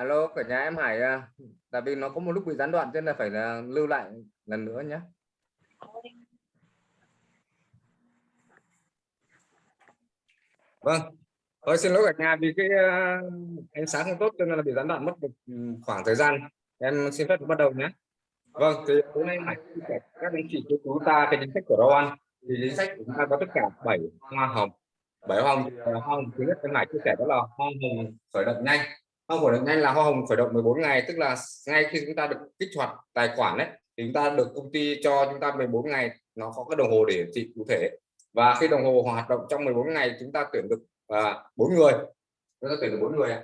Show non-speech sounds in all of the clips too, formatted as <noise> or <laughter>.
alo cả nhà em Hải à. tại vì nó có một lúc bị gián đoạn cho nên là phải là lưu lại lần nữa nhé vâng. Tôi xin lỗi cả nhà vì cái uh, ánh sáng không tốt cho nên là bị gián đoạn mất một khoảng thời gian. Em xin phép bắt đầu nhé vâng thì hôm nay Hải các anh chị chúng ta cái chính sách của Rowan. Thì chính sách chúng ta có tất cả 7 hoa hồng. Bảy hoa hồng ờ, hoa hồng thứ nhất em Hải chia sẻ đó là hoa hồng khởi động nhanh hoa khởi động nhanh là hoa hồng khởi động 14 ngày tức là ngay khi chúng ta được kích hoạt tài khoản đấy thì chúng ta được công ty cho chúng ta 14 ngày nó có cái đồng hồ để hiển thị cụ thể. Và khi đồng hồ hoạt động trong 14 ngày chúng ta tuyển được à, bốn người. Chúng ta tuyển được bốn người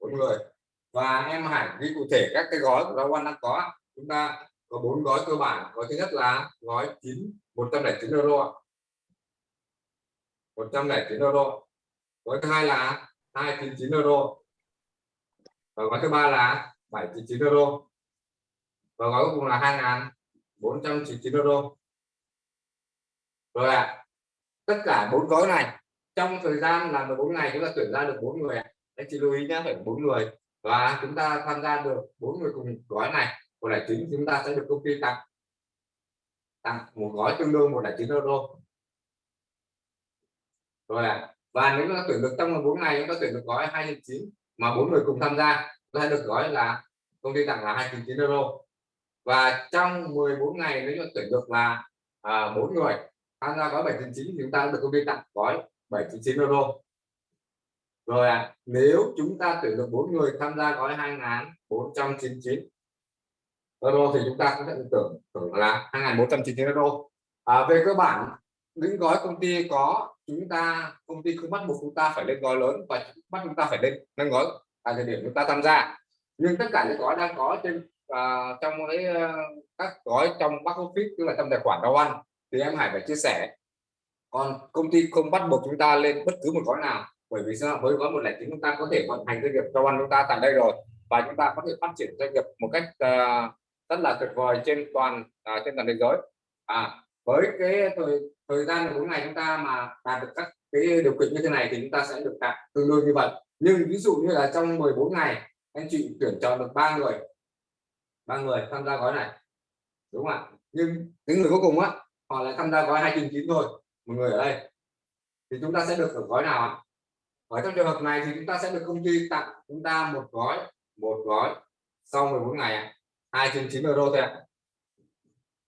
bốn người. Và em Hải ghi cụ thể các cái gói của Rawan đang có chúng ta có bốn gói cơ bản. Gói thứ nhất là gói 9 109 euro 109 euro. Gói thứ hai là 299 euro. Và gói thứ ba là 799 euro. Và gói cuối cùng là 2.499 euro. Rồi ạ à, tất cả bốn gói này trong thời gian là 14 ngày chúng ta tuyển ra được bốn người anh chị lưu ý nhé phải bốn người. Và chúng ta tham gia được bốn người cùng gói này một đại chính chúng ta sẽ được công ty tặng tặng một gói tương đương một đại chín euro rồi à và nếu chúng ta tuyển được trong bốn ngày chúng ta tuyển được gói 209 mà bốn người cùng tham gia chúng ta được gói là công ty tặng là 209 euro. Và trong 14 ngày nếu chúng ta tuyển được là à, 4 người tham gia gói 799 thì chúng ta được công ty tặng gói 799 euro. Rồi à, nếu chúng ta tuyển được bốn người tham gia gói 2.499 euro thì chúng ta cũng sẽ tưởng tưởng là 2.499 euro. À, về cơ bản những gói công ty có chúng ta công ty không bắt buộc chúng ta phải lên gói lớn và bắt chúng ta phải lên nâng gói tại thời điểm chúng ta tham gia. Nhưng tất cả những gói đang có trên uh, trong cái uh, các gói trong back office tức là trong tài khoản rau ăn thì em Hải phải chia sẻ. Còn công ty không bắt buộc chúng ta lên bất cứ một gói nào bởi vì sao? Với gói một lẻ chúng ta có thể vận hành doanh nghiệp rau ăn chúng ta tại đây rồi và chúng ta có thể phát triển doanh nghiệp một cách uh, rất là tuyệt vời trên toàn uh, trên toàn thế giới. À với cái tôi thời gian bốn ngày chúng ta mà đạt được các cái điều kiện như thế này thì chúng ta sẽ được đạt tương đương như vậy. Nhưng ví dụ như là trong 14 ngày, anh chị tuyển chọn được ba người ba người tham gia gói này, đúng không ạ? Nhưng những người cuối cùng á, họ lại tham gia gói hai chín thôi, một người ở đây. Thì chúng ta sẽ được ở gói nào ạ? Ở trong trường hợp này thì chúng ta sẽ được công ty tặng chúng ta một gói một gói sau 14 ngày hai trên chín euro thôi ạ.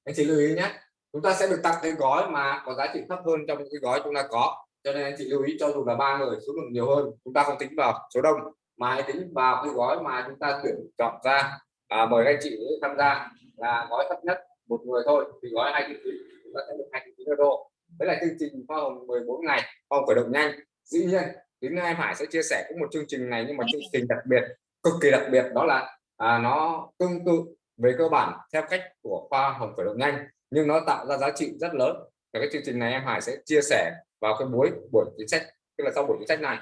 Anh chị lưu ý nhé chúng ta sẽ được tặng cái gói mà có giá trị thấp hơn trong cái gói chúng ta có. Cho nên anh chị lưu ý cho dù là ba người số lượng nhiều hơn chúng ta không tính vào số đông mà hãy tính vào cái gói mà chúng ta tuyển chọn ra. À, mời anh chị tham gia là gói thấp nhất một người thôi thì gói hai chín chúng ta sẽ được hai chín euro đấy là chương trình hoa hồng 14 ngày hoa hồng khởi động nhanh dĩ nhiên đến nay Hải sẽ chia sẻ cũng một chương trình này nhưng mà chương trình đặc biệt cực kỳ đặc biệt đó là à, nó tương tự về cơ bản theo cách của khoa hồng khởi động nhanh nhưng nó tạo ra giá trị rất lớn. Và cái chương trình này em Hải sẽ chia sẻ vào cái buổi buổi chính sách tức là sau buổi chính sách này.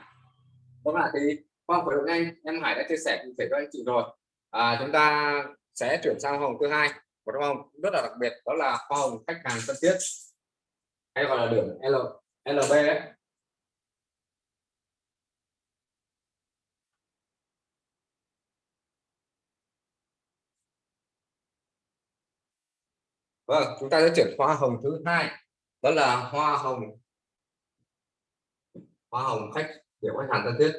Vâng đó là thì qua buổi hôm nay nhanh em Hải đã chia sẻ cụ thể cho anh chị rồi. À, chúng ta sẽ chuyển sang hồng thứ hai. Một hoa hồng rất là đặc biệt đó là hoa hồng khách hàng thân thiết. Hay gọi là điểm L LB đấy Vâng, chúng ta sẽ chuyển hoa hồng thứ hai. Đó là hoa hồng. Hoa hồng khách điểm khách hàng thân thiết.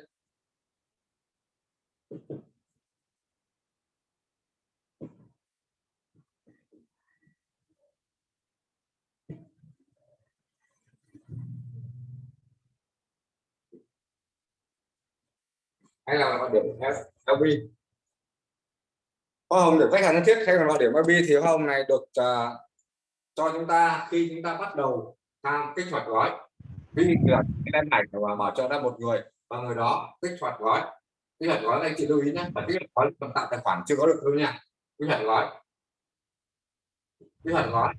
Hay là gọi điểm LB hoa hồng được khách hàng thân thiết hay còn gọi điểm LB thì hoa hồng này được uh, cho chúng ta khi chúng ta bắt đầu tham kích hoạt gói. Ví dụ là em này và mở cho ra một người, và người đó kích hoạt gói. Kích hoạt gói anh chị lưu ý nhé và kích hoạt gói tạo tài khoản chưa có được đâu nha. Kích hoạt gói. Kích hoạt gói.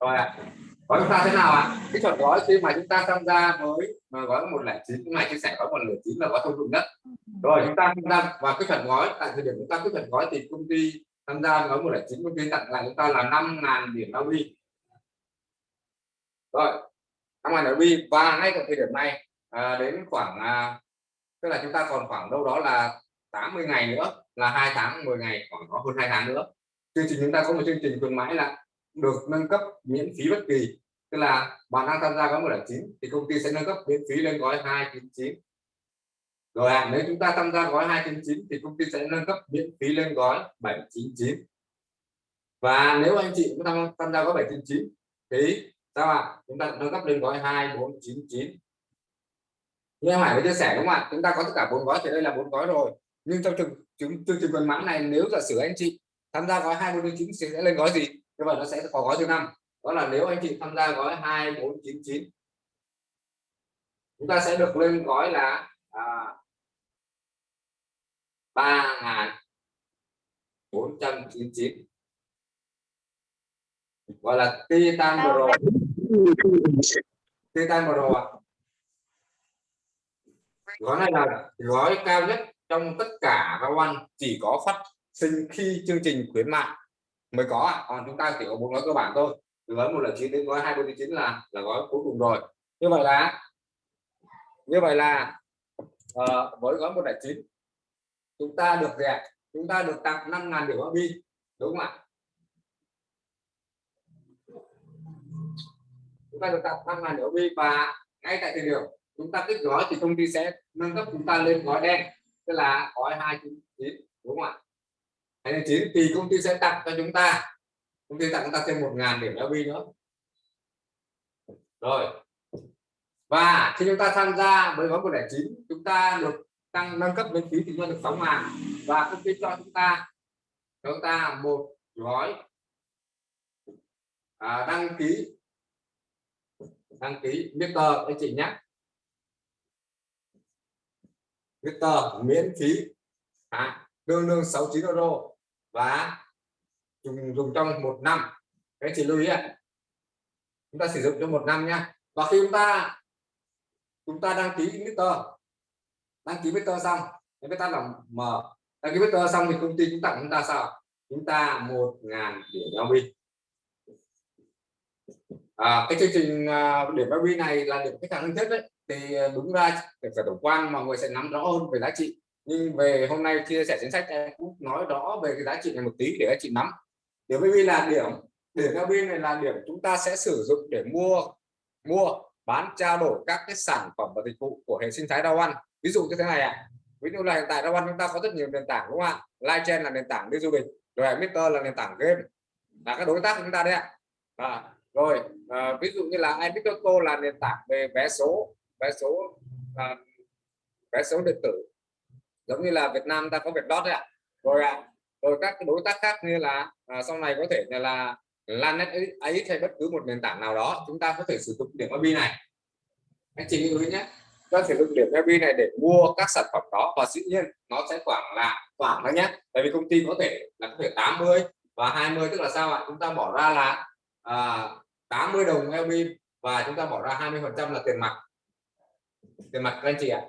Rồi ạ. À gói chúng ta thế nào ạ? Kích hoạt gói khi mà chúng ta tham gia với, mà gói một lẻ chín cái này chia sẻ gói một lẻ chín là gói thông dụng nhất. Rồi, chúng ta tham gia và kích hoạt gói. Tại thời điểm chúng ta kích hoạt gói thì công ty tham gia gói một lẻ chín, công ty tặng lại chúng ta là năm ngàn điểm LB rồi năm ngàn bi và ngay tại thời điểm này à, đến khoảng à, tức là chúng ta còn khoảng đâu đó là 80 ngày nữa là hai tháng 10 ngày khoảng có hơn hai tháng nữa. Chương trình chúng ta có một chương trình khuyến mãi là được nâng cấp miễn phí bất kỳ. Tức là bạn đang tham gia gói 109 thì công ty sẽ nâng cấp miễn phí lên gói 299 rồi à, nếu chúng ta tham gia gói 299 thì công ty sẽ nâng cấp miễn phí lên gói 799 và nếu anh chị cũng tham, tham gia gói 799 thì sao ạ? À? chúng ta nâng cấp lên gói 2499 như em Hải mới chia sẻ đúng không ạ? Chúng ta có tất cả bốn gói thì đây là bốn gói rồi. Nhưng trong trường chương trình khuyến mãi này nếu giả sử anh chị tham gia gói 2499 thì sẽ lên gói gì? Như vậy nó sẽ có gói thứ năm. Đó là nếu anh chị tham gia gói 2499 chúng ta sẽ được lên gói là à, 3.499 gọi là Titan Pro Titan Pro à? gói này là gói cao nhất trong tất cả các quan chỉ có phát sinh khi chương trình khuyến mại mới có ạ. Còn chúng ta chỉ có bốn gói cơ bản thôi. Từ gói một là chín đến gói hai mươi chín là là gói cuối cùng rồi. Như vậy là như vậy là uh, với gói một là chín chúng ta được gì ạ chúng ta được tặng năm ngàn điểm bi đúng không ạ? Ta được tặng 5.000 điểm và ngay tại thời điểm chúng ta kích gói thì công ty sẽ nâng cấp chúng ta lên gói đen tức là gói 299 đúng không ạ? 299 thì công ty sẽ tặng cho chúng ta công ty tặng chúng ta thêm 1.000 điểm LV nữa. Rồi. Và khi chúng ta tham gia với gói 109 chúng ta được tăng nâng cấp lên phí thì cho được 6 ngàn và công ty cho chúng ta chúng ta một gói à, đăng ký đăng ký Mr anh chị nhé. Mr miễn phí. À, tương đương 69 euro. Và dùng dùng trong một năm. Anh chị lưu ý ạ. Chúng ta sử dụng trong một năm nhé. Và khi chúng ta chúng ta đăng ký Mr đăng ký vector xong chúng ta làm mở. Đăng ký vector xong thì công ty chúng tặng chúng ta sao chúng ta một ngàn điểm giao dịch à, cái chương trình à, điểm LB này là điểm khách hàng thân thiết đấy. Thì à, đúng ra để phải tổng quan mọi người sẽ nắm rõ hơn về giá trị. Nhưng về hôm nay chia sẻ chính sách em cũng nói rõ về cái giá trị này một tí để các chị nắm. Điểm LB là điểm điểm LB này là điểm chúng ta sẽ sử dụng để mua mua bán trao đổi các cái sản phẩm và dịch vụ của hệ sinh thái đa Ăn ví dụ như thế này ạ. À. ví dụ là hiện tại đa Ăn chúng ta có rất nhiều nền tảng đúng không ạ? Live chain là nền tảng đi du lịch rồi Mr là nền tảng game. Là các đối tác của chúng ta đấy ạ. À, rồi à, ví dụ như là iBitauto là nền tảng về vé số vé số à, vé số điện tử. Giống như là Việt Nam ta có Vietdot đấy ạ. Rồi ạ rồi các đối tác khác như là à, sau này có thể là, là Lanet ấy hay bất cứ một nền tảng nào đó chúng ta có thể sử dụng điểm IP này. Anh chị lưu ý nhé ta sử dụng điểm IP này để mua các sản phẩm đó và dĩ nhiên nó sẽ khoảng là khoảng đó nhé. Tại vì công ty có thể là có thể 80 và 20 tức là sao ạ? Chúng ta bỏ ra là à, 80 đồng API và chúng ta bỏ ra 20 phần trăm là tiền mặt. Tiền mặt các anh chị ạ.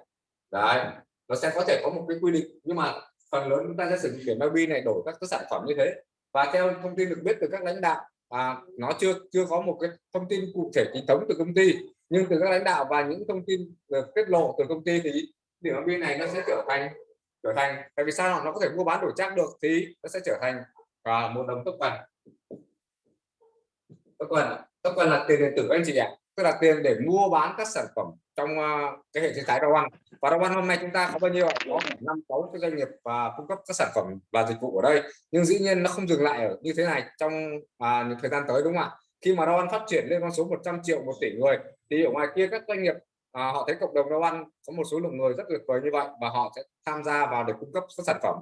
Đấy nó sẽ có thể có một cái quy định nhưng mà phần lớn chúng ta sẽ sử dụng điểm API này đổi các cái sản phẩm như thế. Và theo thông tin được biết từ các lãnh đạo à, nó chưa chưa có một cái thông tin cụ thể chính thống từ công ty nhưng từ các lãnh đạo và những thông tin được tiết lộ từ công ty thì điểm bên này nó sẽ trở thành trở thành tại vì sao? Nó có thể mua bán đổi chắc được thì nó sẽ trở thành và một đồng token nó token là tiền điện tử anh chị ạ. Tức là tiền để mua bán các sản phẩm trong uh, cái hệ sinh thái Dow và Dow hôm nay chúng ta có bao nhiêu có năm sáu cái doanh nghiệp và cung cấp các sản phẩm và dịch vụ ở đây. Nhưng dĩ nhiên nó không dừng lại ở như thế này trong uh, những thời gian tới đúng không ạ? Khi mà Dow phát triển lên con số 100 triệu một tỷ người thì ở ngoài kia các doanh nghiệp à, họ thấy cộng đồng Dow có một số lượng người rất tuyệt vời như vậy và họ sẽ tham gia vào để cung cấp các sản phẩm.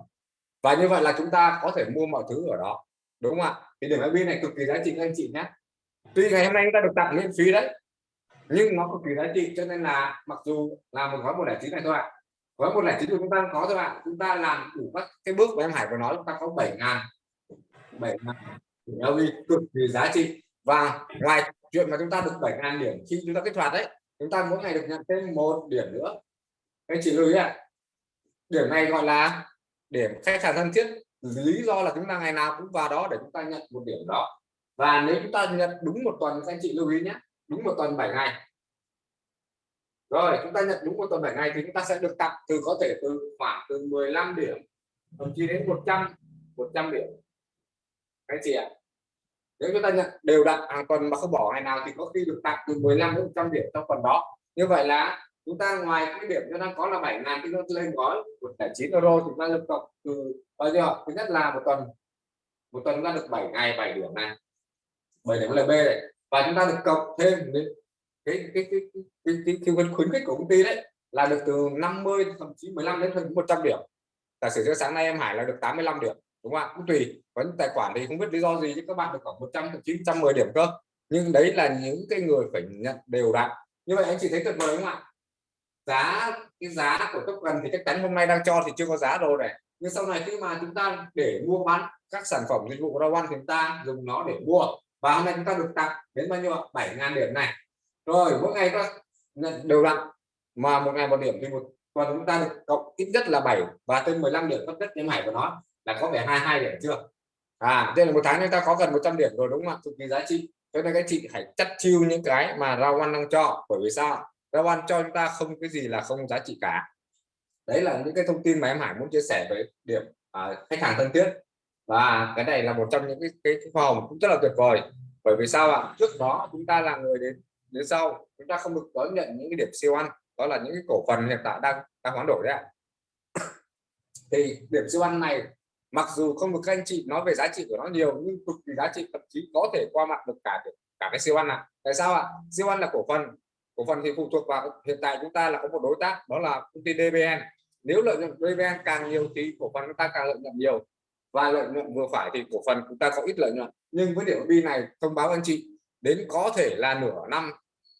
Và như vậy là chúng ta có thể mua mọi thứ ở đó đúng không ạ? Thì điểm IP này cực kỳ giá trị anh chị nhé tuy ngày hôm nay chúng ta được tặng miễn phí đấy, nhưng nó cực kỳ giá trị, cho nên là mặc dù là một gói một lẻ chín này thôi ạ. Gói một lẻ chín của chúng ta có thôi ạ chúng ta làm đủ các cái bước mà em Hải vừa nói, chúng ta có bảy ngàn bảy ngàn LV cực kỳ giá trị. Và ngoài chuyện mà chúng ta được bảy ngàn điểm khi chúng ta kích hoạt đấy, chúng ta mỗi ngày được nhận thêm một điểm nữa. Anh chị lưu ý ạ. Điểm này gọi là điểm khách hàng thân thiết, lý do là chúng ta ngày nào cũng vào đó để chúng ta nhận một điểm đó và nếu chúng ta nhận đúng một tuần, các anh chị lưu ý nhé, đúng một tuần 7 ngày. Rồi, chúng ta nhận đúng một tuần 7 ngày thì chúng ta sẽ được tặng từ có thể từ khoảng từ 15 điểm, thậm chí đến 100 100 điểm. Anh chị ạ à? nếu chúng ta nhận đều đặn, hàng tuần mà không bỏ ngày nào thì có khi được tặng từ 15 đến 100 điểm trong tuần đó. Như vậy là chúng ta ngoài cái điểm chúng ta có là 7 ngàn chúng ta lên gói 109 euro chúng ta được cộng từ, bao nhiêu thứ nhất là một tuần. Một tuần chúng ta được 7 ngày 7 điểm này. 7 điểm LB này. Và chúng ta được cộng thêm đến cái cái cái cái, cái, cái, cái, cái khuyến khích của công ty đấy là được từ 50 thậm chí 15 đến 100 điểm. Giả sử cho sáng nay em Hải là được 85 điểm đúng không ạ? Cũng tùy có những tài khoản thì không biết lý do gì chứ các bạn được khoảng 100 thậm chí 110 điểm cơ. Nhưng đấy là những cái người phải nhận đều đặn. Như vậy anh chị thấy tuyệt vời không ạ? Giá cái giá của token thì chắc chắn hôm nay đang cho thì chưa có giá rồi này. Nhưng sau này khi mà chúng ta để mua bán các sản phẩm dịch vụ Rawan thì chúng ta dùng nó để mua và hôm nay chúng ta được tặng đến bao nhiêu 7.000 điểm này. Rồi mỗi ngày ta đều đặn mà một ngày một điểm thì một tuần chúng ta được cộng ít nhất là 7 và thêm 15 điểm tất nhất như Hải của nó là có vẻ 22 điểm chưa? À đây là một tháng chúng ta có gần 100 điểm rồi đúng không ạ? Cực kỳ giá trị. Cho nên các chị hãy chắc chiêu những cái mà rau ăn đang cho bởi vì sao rau ăn cho chúng ta không cái gì là không giá trị cả. Đấy là những cái thông tin mà em Hải muốn chia sẻ với điểm à, khách hàng thân thiết và cái này là một trong những cái cái, cái khoa hồng cũng rất là tuyệt vời. Bởi vì sao ạ? Trước đó chúng ta là người đến đến sau chúng ta không được đón nhận những cái điểm siêu ăn. Đó là những cái cổ phần hiện tại đang đang hoán đổi đấy ạ. <coughs> Thì điểm siêu ăn này mặc dù không được các anh chị nói về giá trị của nó nhiều nhưng cực kỳ giá trị thậm chí có thể qua mặt được cả cả cái siêu ăn ạ. Tại sao ạ? Siêu ăn là cổ phần. Cổ phần thì phụ thuộc vào hiện tại chúng ta là có một đối tác đó là công ty DBN nếu lợi nhuận DBN càng nhiều thì cổ phần chúng ta càng lợi nhuận nhiều và lợi nhuận vừa phải thì cổ phần chúng ta có ít lợi nhuận nhưng với điểm bi này, thông báo anh chị, đến có thể là nửa năm,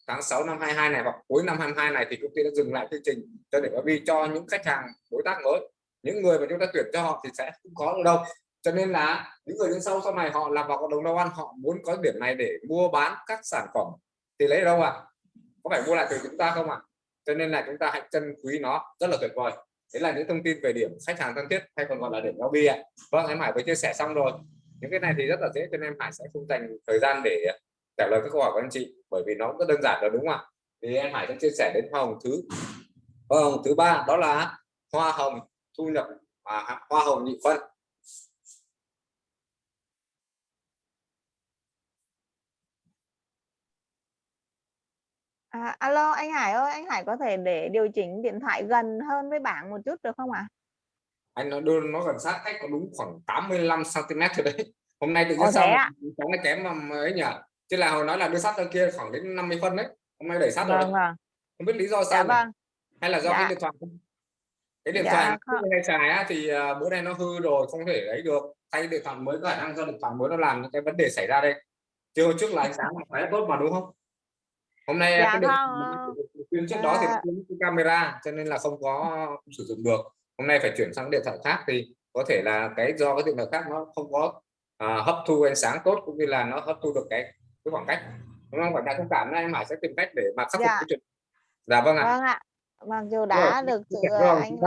tháng 6 năm 22 này hoặc cuối năm 22 này thì công ty đã dừng lại chương trình cho điểm bi cho những khách hàng, đối tác mới những người mà chúng ta tuyển cho họ thì sẽ không có được đâu cho nên là những người đứng sau sau này họ làm vào cộng đồng đâu ăn, họ muốn có điểm này để mua bán các sản phẩm thì lấy đâu ạ à? có phải mua lại từ chúng ta không ạ à? cho nên là chúng ta hãy trân quý nó, rất là tuyệt vời đấy là những thông tin về điểm khách hàng thân thiết hay còn gọi là điểm lobby ạ. Vâng em Hải vừa chia sẻ xong rồi. Những cái này thì rất là dễ, cho nên em Hải sẽ không dành thời gian để à, trả lời các câu hỏi của anh chị, bởi vì nó rất đơn giản rồi, đúng không ạ? Thì em Hải sẽ chia sẻ đến hoa hồng thứ, hoa hồng thứ ba, đó là hoa hồng thu nhập và hoa hồng nhị phân. À, alo anh Hải ơi, anh Hải có thể để điều chỉnh điện thoại gần hơn với bảng một chút được không ạ? À? Anh nó đưa nó gần sát cách có đúng khoảng 85 cm thôi đấy. Hôm nay tự nhiên sao cháu nó kém mà ấy nhỉ? Chứ là hồi nói là đưa sát ra kia khoảng đến 50 phân đấy. Hôm nay đẩy sát vâng, rồi. Vâng. Không biết lý do sao. Dạ, vâng. Hay là do dạ. cái điện thoại cái điện dạ, thoại không. hay xài á, thì uh, bữa nay nó hư rồi không thể lấy được thay điện thoại mới có khả năng do điện thoại mới nó làm cái vấn đề xảy ra đây chưa trước là ánh sáng phải tốt mà đúng không hôm nay dạ, cái điện trước đó thì nó cái camera cho nên là không có không sử dụng được. Hôm nay phải chuyển sang điện thoại khác thì có thể là cái do cái điện thoại khác nó không có uh, hấp thu ánh sáng tốt cũng như là nó hấp thu được cái cái khoảng cách. Đúng không? Phải thông cảm này mà sẽ tìm cách để mà khắc phục dạ. cái chuyện. Dạ vâng ạ. Vâng ạ. Mặc dù đã được sự ờ, anh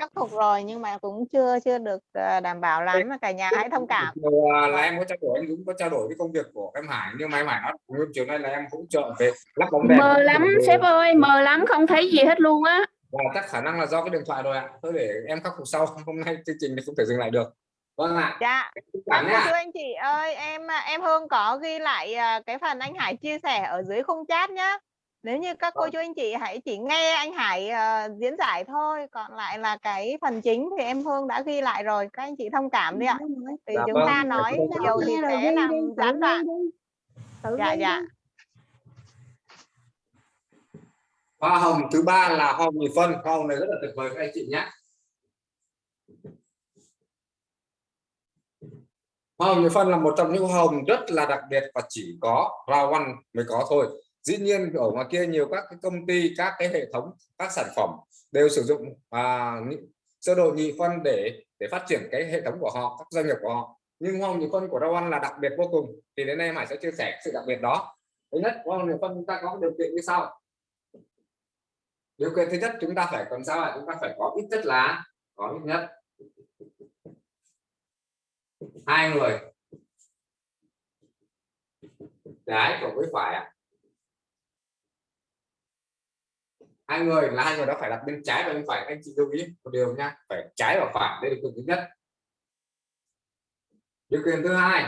khắc phục rồi nhưng mà cũng chưa chưa được ờ, đảm bảo lắm mà cả nhà hãy thông cảm. ờ, là em có trao đổi anh Dũng có trao đổi với công việc của em Hải nhưng mà em Hải nói chiều nay là em hỗ trợ về lắp bóng đèn mờ lắm sếp ơi mờ lắm không thấy gì hết luôn á. Và chắc khả năng là do cái điện thoại rồi ạ thôi để em khắc phục sau hôm nay chương trình thì không thể dừng lại được. Vâng ạ. Dạ. Vâng, thưa anh chị ơi em em Hương có ghi lại cái phần anh Hải chia sẻ ở dưới khung chat nhá nếu như các cô vâng. chú anh chị hãy chỉ nghe anh Hải uh, diễn giải thôi còn lại là cái phần chính thì em Hương đã ghi lại rồi các anh chị thông cảm đi ạ. Thì dạ, chúng vâng. ta nói nhiều thì sẽ làm gián đoạn? Dạ dạ hoa hồng thứ ba là hoa hồng nhị phân. Hoa hồng này rất là tuyệt vời các anh chị nhé. Hoa hồng nhị phân là một trong những hoa hồng rất là đặc biệt và chỉ có rau ăn mới có thôi dĩ nhiên ở ngoài kia nhiều các cái công ty các cái hệ thống các sản phẩm đều sử dụng à, sơ đồ nhị phân để để phát triển cái hệ thống của họ các doanh nghiệp của họ. Nhưng hoa nhị phân của rau ăn là đặc biệt vô cùng thì đến nay Hải sẽ chia sẻ sự đặc biệt đó. Thứ nhất hoa nhị phân chúng ta có điều kiện như sau. Điều kiện thứ nhất chúng ta phải còn sao ạ? Chúng ta phải có ít nhất là có ít nhất hai người. Trái cộng với phải ạ hai người là hai người đó phải đặt bên trái và bên phải. Anh chị lưu ý một điều nha, phải trái và phải, đây là điều kiện thứ nhất. Điều kiện thứ hai,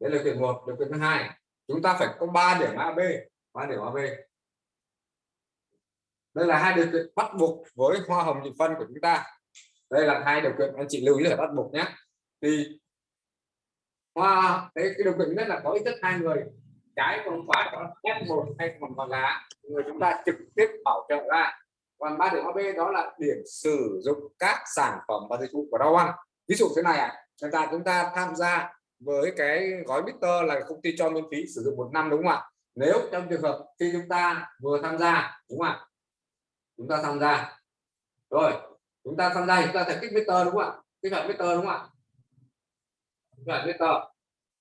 đây là điều kiện một, điều kiện thứ hai, chúng ta phải có ba điểm AB ba điểm AB đây là hai điều kiện bắt buộc với hoa hồng nhị phân của chúng ta. Đây là hai điều kiện, anh chị lưu ý là bắt buộc nhé. Thì hoa đấy cái điều kiện nhất là có ít nhất hai người trái không phải có F1 hay còn còn là người chúng ta trực tiếp bảo trợ ra. Còn ba điểm AB đó là điểm sử dụng các sản phẩm và dịch vụ của rau ăn ví dụ thế này ạ. À, ta chúng ta tham gia với cái gói Bitter là công ty cho miễn phí sử dụng một năm đúng không ạ? Nếu trong trường hợp khi chúng ta vừa tham gia đúng không ạ? Chúng ta tham gia. Rồi chúng ta tham gia chúng ta phải kích Bitter đúng không ạ? Kích hoạt Bitter đúng không ạ? Kích hoạt Bitter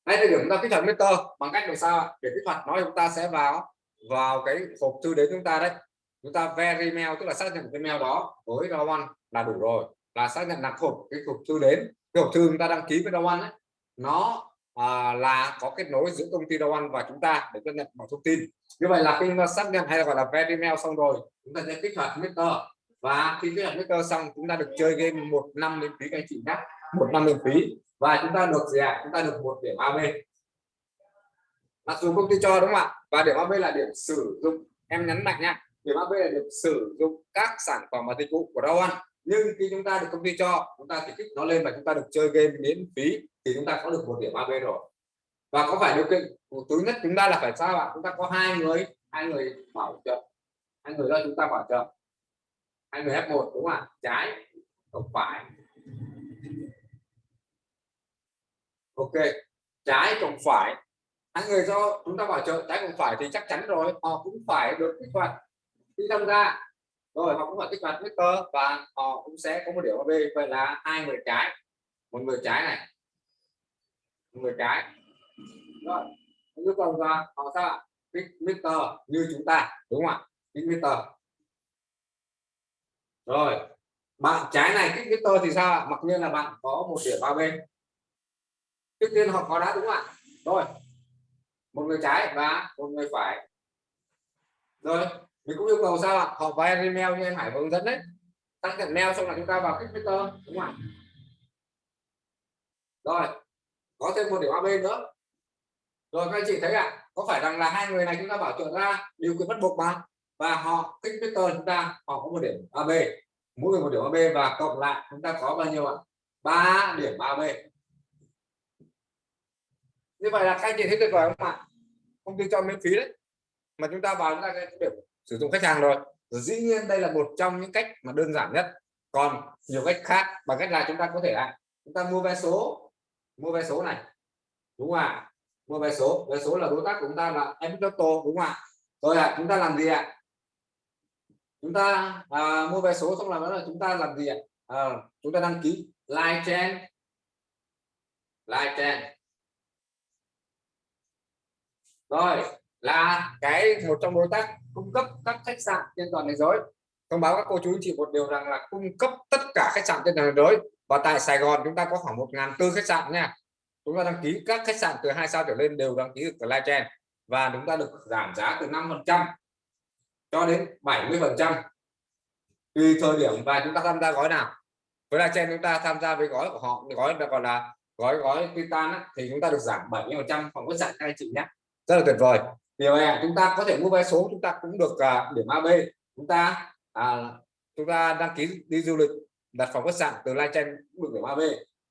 ngay thời điểm chúng ta kích hoạt meter bằng cách làm sao để kích hoạt nó chúng ta sẽ vào vào cái hộp thư đến chúng ta đấy. Chúng ta verify mail tức là xác nhận cái mail đó với one là đủ rồi. Là xác nhận là hộp cái hộp thư đến. Cái hộp thư chúng ta đăng ký với one ấy nó à, là có kết nối giữa công ty one và chúng ta để cập nhận mọi thông tin. Như vậy là khi chúng ta xác nhận hay là gọi là verify mail xong rồi chúng ta sẽ kích hoạt meter. Và khi kích hoạt meter xong chúng ta được chơi game một năm miễn phí các anh chị nhé. Một năm miễn phí và chúng ta được gì ạ? À? chúng ta được một điểm AB mặc dù công ty cho đúng không ạ? Và điểm AB là điểm sử dụng. Em nhấn mạnh nha, điểm AB là điểm sử dụng các sản phẩm và dịch vụ của Dow nhưng khi chúng ta được công ty cho, chúng ta thì kích nó lên và chúng ta được chơi game miễn phí, thì chúng ta có được một điểm AB rồi. Và có phải điều kiện thứ nhất chúng ta là phải sao ạ? Chúng ta có hai người hai người bảo trợ. Hai người đó chúng ta bảo trợ. Hai người F1 đúng không ạ? Trái, không phải. Ok, trái cộng phải. Hai người do chúng ta bảo trợ trái cộng phải thì chắc chắn rồi, họ cũng phải được kích hoạt khi tham gia rồi, họ cũng phải kích hoạt Twitter và họ cũng sẽ có một điểm AB vậy là hai người trái. Một người trái này. Một người trái. Rồi yêu cầu ra họ sao kích Twitter như chúng ta, đúng không ạ? Kích Twitter rồi, bạn trái này kích Twitter thì sao mặc nhiên là bạn có một điểm ba bên trước tiên họ có đã đúng không ạ? Rồi. Một người trái và một người phải. Rồi mình cũng yêu cầu sao ạ? Họ vay email như em Hải hướng dẫn đấy. Tăng nhận mail xong là chúng ta vào kích vector đúng không ạ? Rồi có thêm một điểm AB nữa. Rồi các anh chị thấy ạ à, có phải rằng là hai người này chúng ta bảo trợ ra điều kiện bắt buộc mà? Và họ kích vector chúng ta họ có một điểm AB mỗi người một điểm AB và cộng lại chúng ta có bao nhiêu ạ? Ba điểm AB như vậy là các anh chị thấy tuyệt vời không ạ? Công ty cho miễn phí đấy. Mà chúng ta vào chúng ta cái sử dụng khách hàng rồi. Dĩ nhiên đây là một trong những cách mà đơn giản nhất. Còn nhiều cách khác bằng cách là chúng ta có thể là chúng ta mua vé số mua vé số này. Đúng không ạ? Mua vé số. Vé số là đối tác của chúng ta là em đúng không ạ? Rồi ạ chúng ta làm gì ạ? Chúng ta à, mua vé số xong là là chúng ta làm gì ạ? À, chúng ta đăng ký live chain. Live chain rồi, là cái một trong đối tác cung cấp các khách sạn trên toàn thế giới. Thông báo các cô chú chị một điều rằng là cung cấp tất cả khách sạn trên toàn thế giới. Và tại Sài Gòn chúng ta có khoảng một ngàn tư khách sạn nha. Chúng ta đăng ký các khách sạn từ hai sao trở lên đều đăng ký được live chain và chúng ta được giảm giá từ 5 phần trăm cho đến 70 phần trăm. Tùy thời điểm và chúng ta tham gia gói nào. Với live chain chúng ta tham gia với gói của họ, gói là còn là, gói gói titan thì chúng ta được giảm 70 phần trăm phòng khách sạn các anh chị nhé rất là tuyệt vời. Điều này chúng ta có thể mua vé số chúng ta cũng được à, điểm AB chúng ta à, chúng ta đăng ký đi du lịch đặt phòng khách sạn từ Lai chain cũng được điểm AB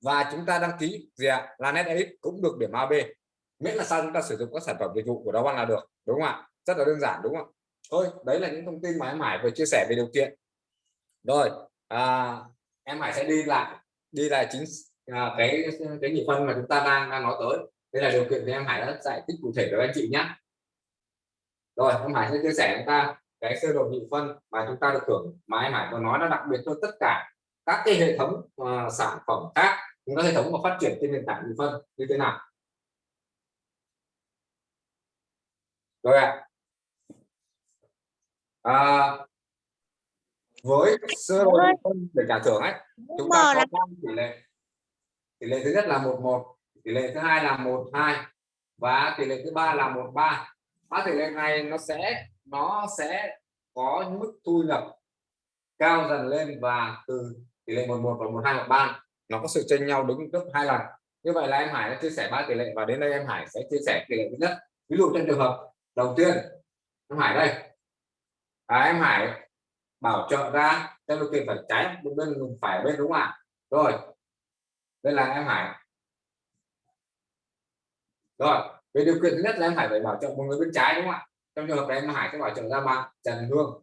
và chúng ta đăng ký gì ạ? À? là net cũng được điểm AB miễn là sao chúng ta sử dụng các sản phẩm dịch vụ của đó là được đúng không ạ? Rất là đơn giản đúng không thôi đấy là những thông tin mà em Hải vừa chia sẻ về điều kiện. Rồi à, em Hải sẽ đi lại đi lại chính à, cái cái nhị phân mà chúng ta đang, đang nói tới đây là điều kiện thì em Hải đã giải thích cụ thể cho anh chị nhé rồi em Hải sẽ chia sẻ chúng ta cái sơ đồ nhị phân mà chúng ta được hưởng mà em Hải có nói nó đặc biệt cho tất cả các cái hệ thống uh, sản phẩm khác những cái hệ thống mà phát triển trên nền tảng nhị phân như thế nào. Rồi ạ. À. à, với sơ đồ nhị phân để trả thưởng ấy chúng ta có ba tỷ lệ. Tỷ lệ thứ nhất là một một tỷ lệ thứ hai là một hai và tỷ lệ thứ ba là một ba. Ba tỷ lệ này nó sẽ nó sẽ có mức thu nhập cao dần lên và từ tỷ lệ 11 và 12 và 3 nó có sự chênh nhau đứng gấp hai lần. Như vậy là em Hải đã chia sẻ ba tỷ lệ và đến đây em Hải sẽ chia sẻ tỷ lệ thứ nhất. Ví dụ trong trường hợp đầu tiên em Hải đây. À, em Hải bảo trợ ra theo điều kiện phải trái bên phải bên đúng không ạ? Rồi đây là em Hải rồi về điều kiện thứ nhất là em Hải phải bảo trợ một người bên trái đúng không ạ? Trong trường hợp này em Hải sẽ bảo trợ ra bạn Trần Hương.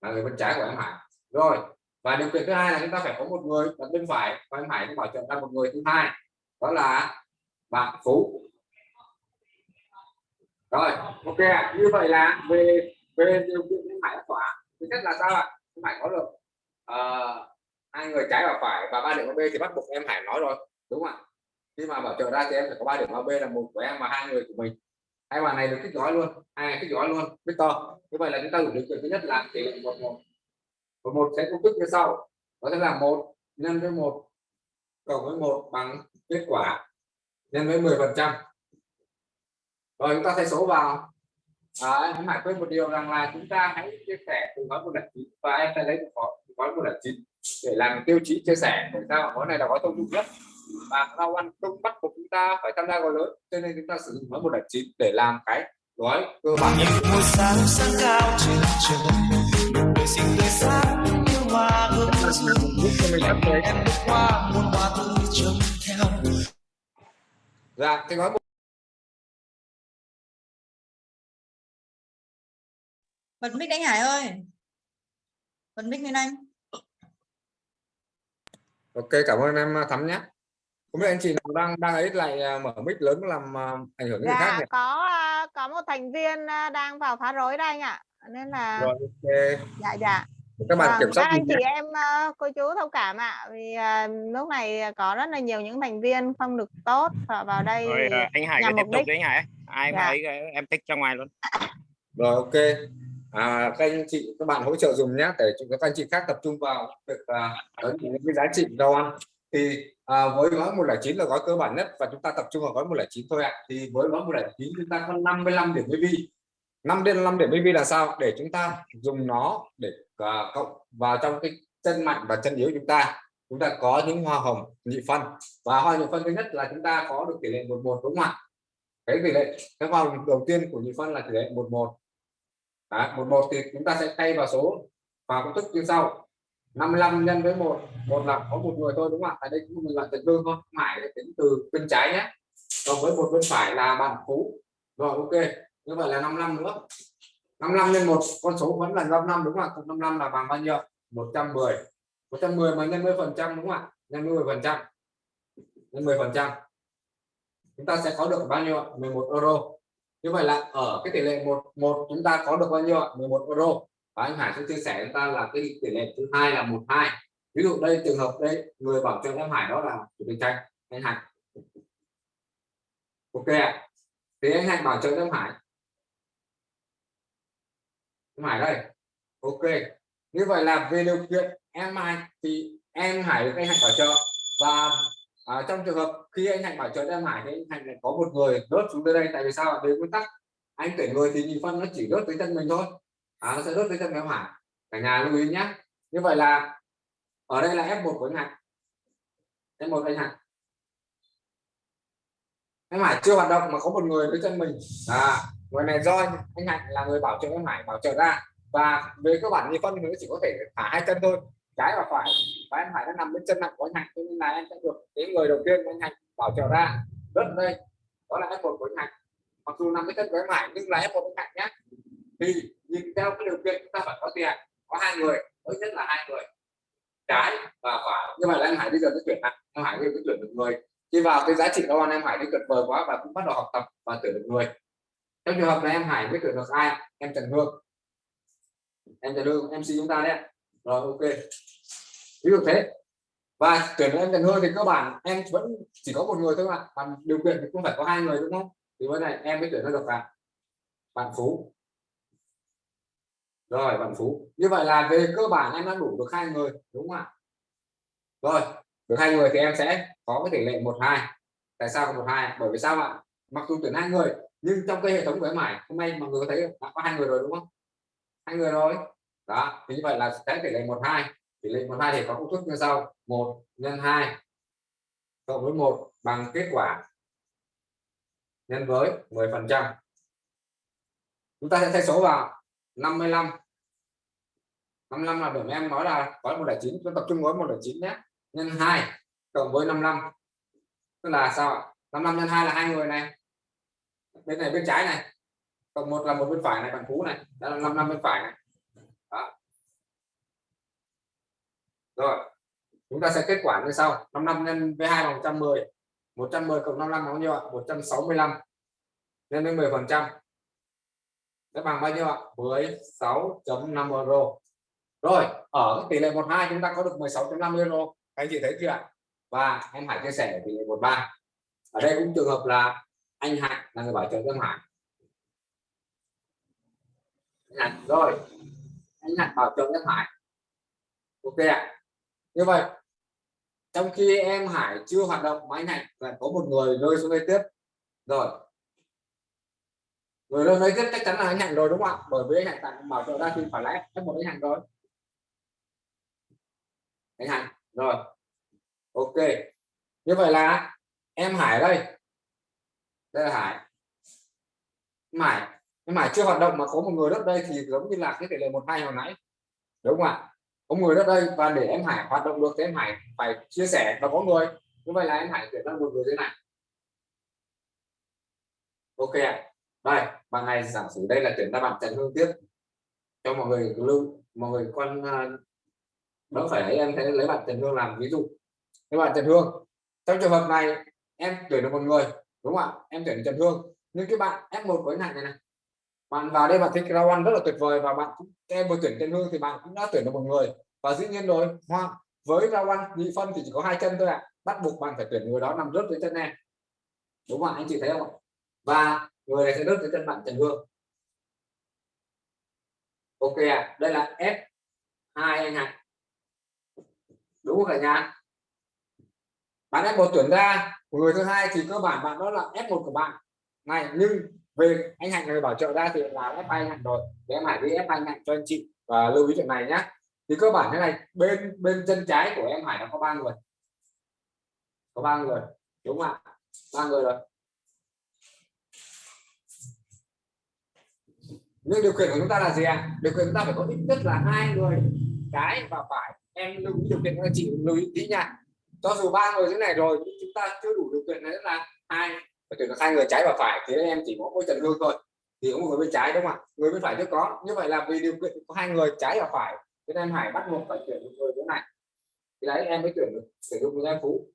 Là người bên trái của em Hải. Rồi và điều kiện thứ hai là chúng ta phải có một người ở bên phải và em Hải sẽ bảo trợ ra một người thứ hai. Đó là bạn Phú. Rồi ok như vậy là về về điều kiện em Hải đã thỏa. Thứ nhất là sao ạ? Em Hải có được uh, hai người trái và phải và ba điểm B thì bắt buộc em Hải nói rồi đúng không ạ? Khi mà bảo trợ ra thì em phải có ba điểm B là một của em và hai người của mình. Hai bạn này được kích gói luôn hai kích gói luôn Victor như vậy là chúng ta đủ điều kiện thứ nhất là tỷ lệ một một. Một một sẽ công thức như sau. Đó sẽ là một nhân với một cộng với một bằng kết quả nhân với 10 phần trăm. Rồi chúng ta thay số vào. À, em hãy quên một điều rằng là chúng ta hãy chia sẻ từ gói một lần chín và em sẽ lấy một gói một lần chín để làm tiêu chí chia sẻ. Để sao? Gói này là gói thông dụng nhất và rau ăn không bắt buộc chúng ta phải tham gia gói lớn cho nên chúng ta sử dụng gói một chín để làm cái gói cơ bản. Nhất một sáng sáng cao trên trời đời sinh tươi sáng như hoa hương thấy em bước qua muôn hoa tươi trông theo. Dạ cái gói bật mic anh Hải ơi. Bật mic lên anh. Ok cảm ơn em thắm nhé không biết anh chị nào đang đang ấy lại à, mở mic lớn làm à, ảnh hưởng đến người khác dạ nhỉ? có à, có một thành viên đang vào phá rối đây anh ạ. Nên là rồi ok. Dạ dạ. Các bạn Vâng, kiểm soát các anh chị nhé. em cô chú thông cảm ạ. Vì lúc này có rất là nhiều những thành viên không được tốt và vào đây rồi anh Hải nhằm cứ tiếp tục đấy anh Hải. Ai mà Dạ. ấy em tích ra ngoài luôn. Rồi ok. À, các anh chị các bạn hỗ trợ dùng nhé để cho các anh chị khác tập trung vào việc à, những cái giá trị rau ăn. Thì à, với gói 109 là gói cơ bản nhất và chúng ta tập trung vào gói 109 thôi ạ. À. thì với gói 109 chúng ta có 55 điểm BV 5 đến 5 điểm BV là sao? Để chúng ta dùng nó để à, cộng vào trong cái chân mạnh và chân yếu chúng ta. Chúng ta có những hoa hồng nhị phân. Và hoa nhị phân thứ nhất là chúng ta có được tỷ lệ 11 đúng không ạ? Cái tỷ lệ cái hoa hồng đầu tiên của nhị phân là tỷ lệ 11 Đấy, 11 thì chúng ta sẽ thay vào số vào công thức như sau. 55 nhân với một một là có một người thôi, đúng không ạ? Tại đây cũng mình là tận lương thôi. Phải tính từ bên trái nhé. Còn với một bên phải là bạn phú rồi, ok. Như vậy là 55 nữa. 55 nhân một, con số vẫn là 55 đúng không ạ? 55 là bằng bao nhiêu? 110 110 mà nhân với phần trăm, đúng không ạ? Nhân với 10 phần trăm. Nhân 10 phần trăm. Chúng ta sẽ có được bao nhiêu ạ? 11 euro. Như vậy là ở cái tỷ lệ một một chúng ta có được bao nhiêu ạ? 11 euro và anh Hải sẽ chia sẻ chúng ta là cái tỷ lệ thứ hai là một hai. Ví dụ đây trường hợp đây người bảo trợ em Hải đó là chủ tịch tranh anh Hải. Ok ạ. Thì anh Hải bảo trợ em Hải. Em Hải đây. Ok. Như vậy là về điều kiện em Hải thì em Hải được anh Hải bảo trợ. Và à, trong trường hợp khi anh Hạnh bảo trợ em Hải thì anh Hạnh lại có một người đốt xuống tới đây. Tại vì sao về nguyên tắc anh tuyển người thì nhị phân nó chỉ đốt tới chân mình thôi à, nó sẽ đốt cái chân béo Hải cả nhà lưu ý nhé. Như vậy là ở đây là F1 của anh Hạnh. F1 anh Hạnh. Em Hải chưa hoạt động mà có một người với chân mình. À người này do anh, Hạnh là người bảo trợ em Hải bảo trợ ra. Và về cơ bản như phân thì nó chỉ có thể thả hai chân thôi. Trái và phải. Và em Hải đã nằm bên chân nặng của anh Hạnh cho nên là em sẽ được cái người đầu tiên của anh Hạnh bảo trợ ra. Rất đây. Đó là F1 của anh Hạnh. Mặc dù nằm bên chân của em Hải nhưng là F1 anh Hạnh nhé. Thì nhìn theo cái điều kiện chúng ta phải có tiền, có hai người ít nhất là hai người. Trái và phải Nhưng mà anh em Hải bây giờ mới chuyển lại em Hải bây giờ chuyển được người. Khi vào cái giá trị đó em Hải đi tuyệt vời quá và cũng bắt đầu học tập và tuyển được người. Trong trường hợp này em Hải mới tuyển được ai? Em Trần Hương. Em Trần Hương MC chúng ta đấy rồi, ok. Ví dụ thế. Và tuyển em Trần Hương thì cơ bản em vẫn chỉ có một người thôi ạ. Còn điều kiện thì cũng phải có hai người, đúng không? Thì bữa này em mới tuyển ra được bạn. Bạn Phú rồi, bạn Phú. Như vậy là về cơ bản em đã đủ được hai người, đúng không ạ? Rồi, được hai người thì em sẽ có cái tỷ lệ một hai. Tại sao một hai? Bởi vì sao ạ? Mặc dù tuyển hai người, nhưng trong cái hệ thống của em Hải, hôm nay mọi người có thấy đã có hai người rồi, đúng không? Hai người rồi. Đó, thì như vậy là cái tỷ lệ 12 tỷ lệ 12 thì có công thức như sau. Một nhân hai cộng với một bằng kết quả nhân với 10 phần trăm. Chúng ta sẽ thay số vào. 55 55 là điểm em nói là có 109 chúng tập trung gói 109 nhé. Nhân 2 cộng với 55 tức là sao ạ? 55 nhân 2 là hai người này. Bên này bên trái này. Cộng một là một bên phải này bằng phú này. Đó là 55 bên phải này. Đó. rồi. Chúng ta sẽ kết quả như sau. 55 nhân với 2 bằng 110 110 cộng 55 là bao nhiêu ạ? 165 nhân với 10 phần trăm sẽ bằng bao nhiêu ạ? 16.5 euro. Rồi, ở tỷ lệ 12 chúng ta có được 16.5 euro. Anh chị thấy chưa ạ? Và em Hải chia sẻ ở tỷ lệ 13 ở đây cũng trường hợp là anh Hải là người bảo trợ cho Hải. Hạnh rồi. Anh Hải bảo trợ cho Hải. Ok ạ. Như vậy, trong khi em Hải chưa hoạt động, mà anh Hạnh có một người rơi xuống đây tiếp. Rồi người đó đây chắc chắn là anh Hạnh rồi đúng không ạ? Bởi vì anh Hạnh tặng bảo trợ ra thì phải là F một anh Hạnh rồi. Anh Hạnh, rồi. Ok. Như vậy là em Hải đây. Đây là Hải. Em Hải em Hải chưa hoạt động mà có một người đất đây thì giống như là cái tỷ lệ một hai hồi nãy. Đúng không ạ? Có người đất đây và để em Hải hoạt động được thì em Hải phải chia sẻ và có người. Như vậy là em Hải chuyển sang một người thế này. Ok ạ. Đây ban ngày giả sử đây là chuyển ra bạn Trần Hương tiếp cho mọi người lưu, mọi người quan à, đỡ phải ấy, em thấy lấy bạn Trần Hương làm ví dụ. Các bạn Trần Hương, trong trường hợp này, em tuyển được một người, đúng không ạ? Em tuyển Trần Hương. Nhưng cái bạn F1 của anh này này, bạn vào đây bạn thích rau rất là tuyệt vời và bạn cũng, em vừa tuyển Trần Hương thì bạn cũng đã tuyển được một người. Và dĩ nhiên rồi, hoa, với rau ăn nhị phân thì chỉ có hai chân thôi ạ. À. bắt buộc bạn phải tuyển người đó nằm rớt dưới chân em. Đúng không anh chị thấy không và người này sẽ đốt tới chân bạn Trần Hương. Ok à. đây là F hai anh ạ. Đúng không cả nhà? Bạn F1 tuyển ra. Người thứ hai thì cơ bản bạn đó là F1 của bạn. Này, nhưng về anh Hạnh người bảo trợ ra thì là F2 anh Hạnh rồi. Để em Hải đi F2 anh Hạnh cho anh chị và lưu ý chuyện này nhé thì cơ bản thế này, bên bên chân trái của em Hải nó có ba người. Có ba người, đúng không ạ? Ba người rồi. Nhưng điều kiện của chúng ta là gì ạ? À? điều kiện chúng ta phải có ít nhất là hai người trái và phải. Em lưu ý điều kiện các chị lưu ý tí nha. Cho dù ba người thế này rồi, nhưng chúng ta chưa đủ điều kiện đấy là hai, phải tuyển được hai người trái và phải. Thì em chỉ có mỗi trần hương thôi. Thì có một người bên trái đúng không ạ? Người bên phải chưa có. Như vậy là vì điều kiện có hai người trái và phải thế nên hải bắt buộc phải tuyển một người thế này. Thì đấy, em mới tuyển được sử dụng một phú.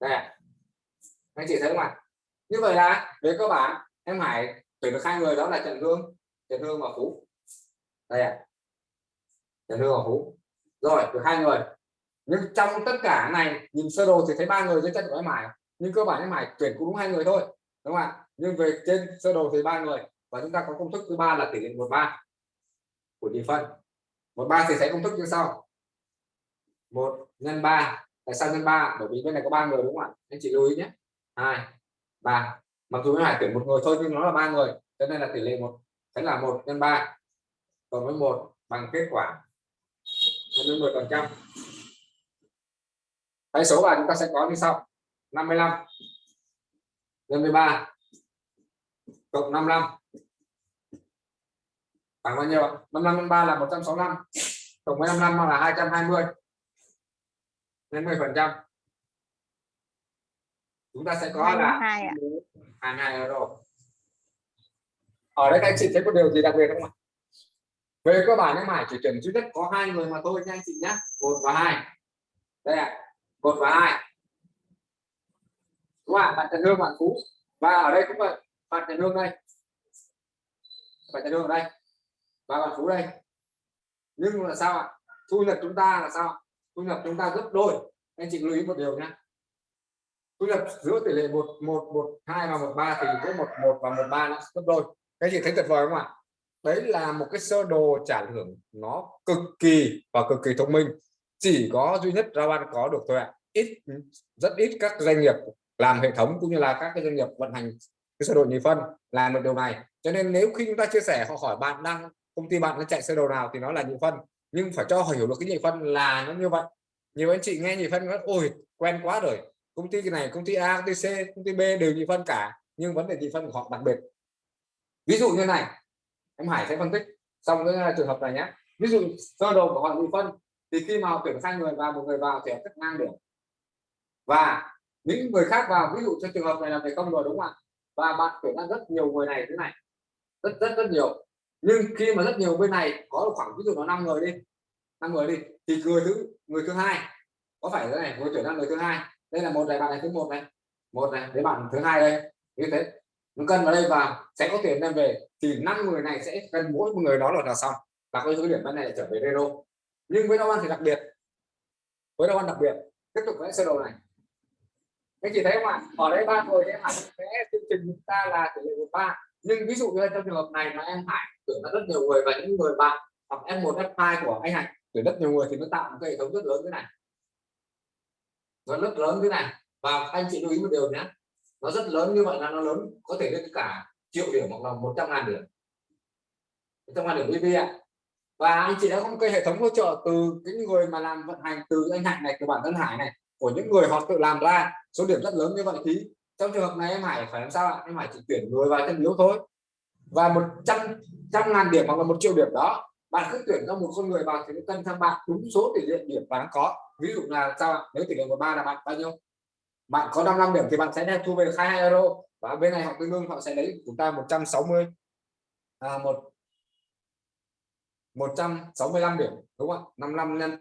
Đây anh chị thấy không ạ? Như vậy là về cơ bản, em hải tuyển được hai người, đó là trần hương trần hương và phú. Đây ạ. Trần hương và phú. Rồi, được hai người. Nhưng trong tất cả này, nhìn sơ đồ thì thấy ba người dưới chân của em Hải. Nhưng cơ bản em Hải tuyển cũng đúng hai người thôi, đúng không ạ? Nhưng về trên sơ đồ thì ba người. Và chúng ta có công thức thứ ba là tỷ lệ một ba của nhị phân. Một ba thì thấy công thức như sau. Một nhân ba. Tại sao nhân ba? Bởi vì bên này có ba người đúng không ạ? Anh chị lưu ý nhé. Hai, ba. Mặc dù em Hải tuyển một người thôi, nhưng nó là ba người. Cho nên là tỷ lệ một sẽ là một nhân ba cộng với một bằng kết quả nhân 10 phần trăm. Hãy số bài chúng ta sẽ có như sau. 55 nhân 13 cộng 55 bằng bao nhiêu 55 nhân 3 là 165 cộng với 55 là 220 nhân 10 phần trăm. Chúng ta sẽ có là 22 euro Ờ, ở đây các anh chị thấy có điều gì đặc biệt không ạ? Về cơ bản em Hải chỉ cần duy nhất có hai người mà thôi nha anh chị nhé một và hai. Đây ạ. À một và hai. Đúng không bạn trần hương, bạn phú. Và ở đây cũng vậy. Bạn trần hương đây. Bạn trần hương ở đây. Và bạn phú đây. Nhưng là sao ạ? Thu nhập chúng ta là sao thu nhập chúng ta gấp đôi. Anh chị lưu ý một điều nhé thu nhập giữa tỷ lệ một một một, hai và một ba thì với một một và một ba nó gấp đôi các chị thấy tuyệt vời không ạ? Đấy là một cái sơ đồ trả thưởng nó cực kỳ và cực kỳ thông minh. Chỉ có duy nhất Rawan có được thôi ạ. Ít, rất ít các doanh nghiệp làm hệ thống cũng như là các cái doanh nghiệp vận hành cái sơ đồ nhị phân làm được điều này. Cho nên nếu khi chúng ta chia sẻ, họ hỏi bạn đang, công ty bạn nó chạy sơ đồ nào thì nó là nhị phân. Nhưng phải cho họ hiểu được cái nhị phân là nó như vậy. Nhiều anh chị nghe nhị phân nói, ôi, quen quá rồi. Công ty cái này, công ty A, công ty C, công ty B đều nhị phân cả. Nhưng vấn đề nhị phân của họ đặc biệt ví dụ như này, em Hải sẽ phân tích xong cái ờ, trường hợp này nhé. Ví dụ sơ đồ của họ bị phân, thì khi mà tuyển sang người vào một người vào thì họ cắt ngang và những người khác vào, ví dụ cho trường hợp này là về công rồi, đúng không ạ? Và bạn tuyển ra rất nhiều người này thế này, rất rất rất nhiều. Nhưng khi mà rất nhiều bên này có khoảng, ví dụ nó năm người đi, năm người đi, thì người thứ người thứ hai, có phải thế này? Người tuyển ra người thứ hai. Đây là một này, bạn này thứ một này một này đến bạn thứ hai đây. Như thế cân vào đây vào sẽ có tiền đem về. Thì năm người này sẽ cân mỗi một người đó là, là xong. Và cái số điểm bên này lại trở về zero nhưng với đâu ăn thì đặc biệt. Với đâu ăn đặc biệt. Tiếp tục với sơ đồ này. Anh chị thấy không ạ? Ở đây ba người em hẳn sẽ chương trình chúng ta là tỷ lệ một ba. Nhưng ví dụ như trong trường hợp này mà em hải tuyển rất nhiều người và những người bạn hoặc em một f hai của anh hải tuyển rất nhiều người thì nó tạo một cái hệ thống rất lớn thế này. Nó rất lớn thế này. Và anh chị lưu ý một điều nhé nó rất lớn, như vậy là nó lớn, có thể lên cả triệu điểm hoặc là 100 ngàn điểm. 100 ngàn điểm EV ạ. Và anh chị đã có một cái hệ thống hỗ trợ từ cái người mà làm vận hành, từ anh Hạnh này, từ bản thân Hải này, của những người họ tự làm ra. Số điểm rất lớn như vậy thì trong trường hợp này em Hải phải làm sao ạ? Em Hải chỉ tuyển người vào chân yếu thôi. Và một trăm trăm ngàn điểm hoặc là một triệu điểm đó, bạn cứ tuyển ra một con người vào thì nó cân sang bạn. Đúng số tỷ lệ điểm bạn có. Ví dụ là sao nếu tỷ lệ của ba là bạn bao nhiêu? Bạn có 55 điểm thì bạn sẽ thu về 22 euro. Và bên này họ tương đương họ sẽ lấy chúng ta 160 à, một 165 điểm đúng không 55 nhân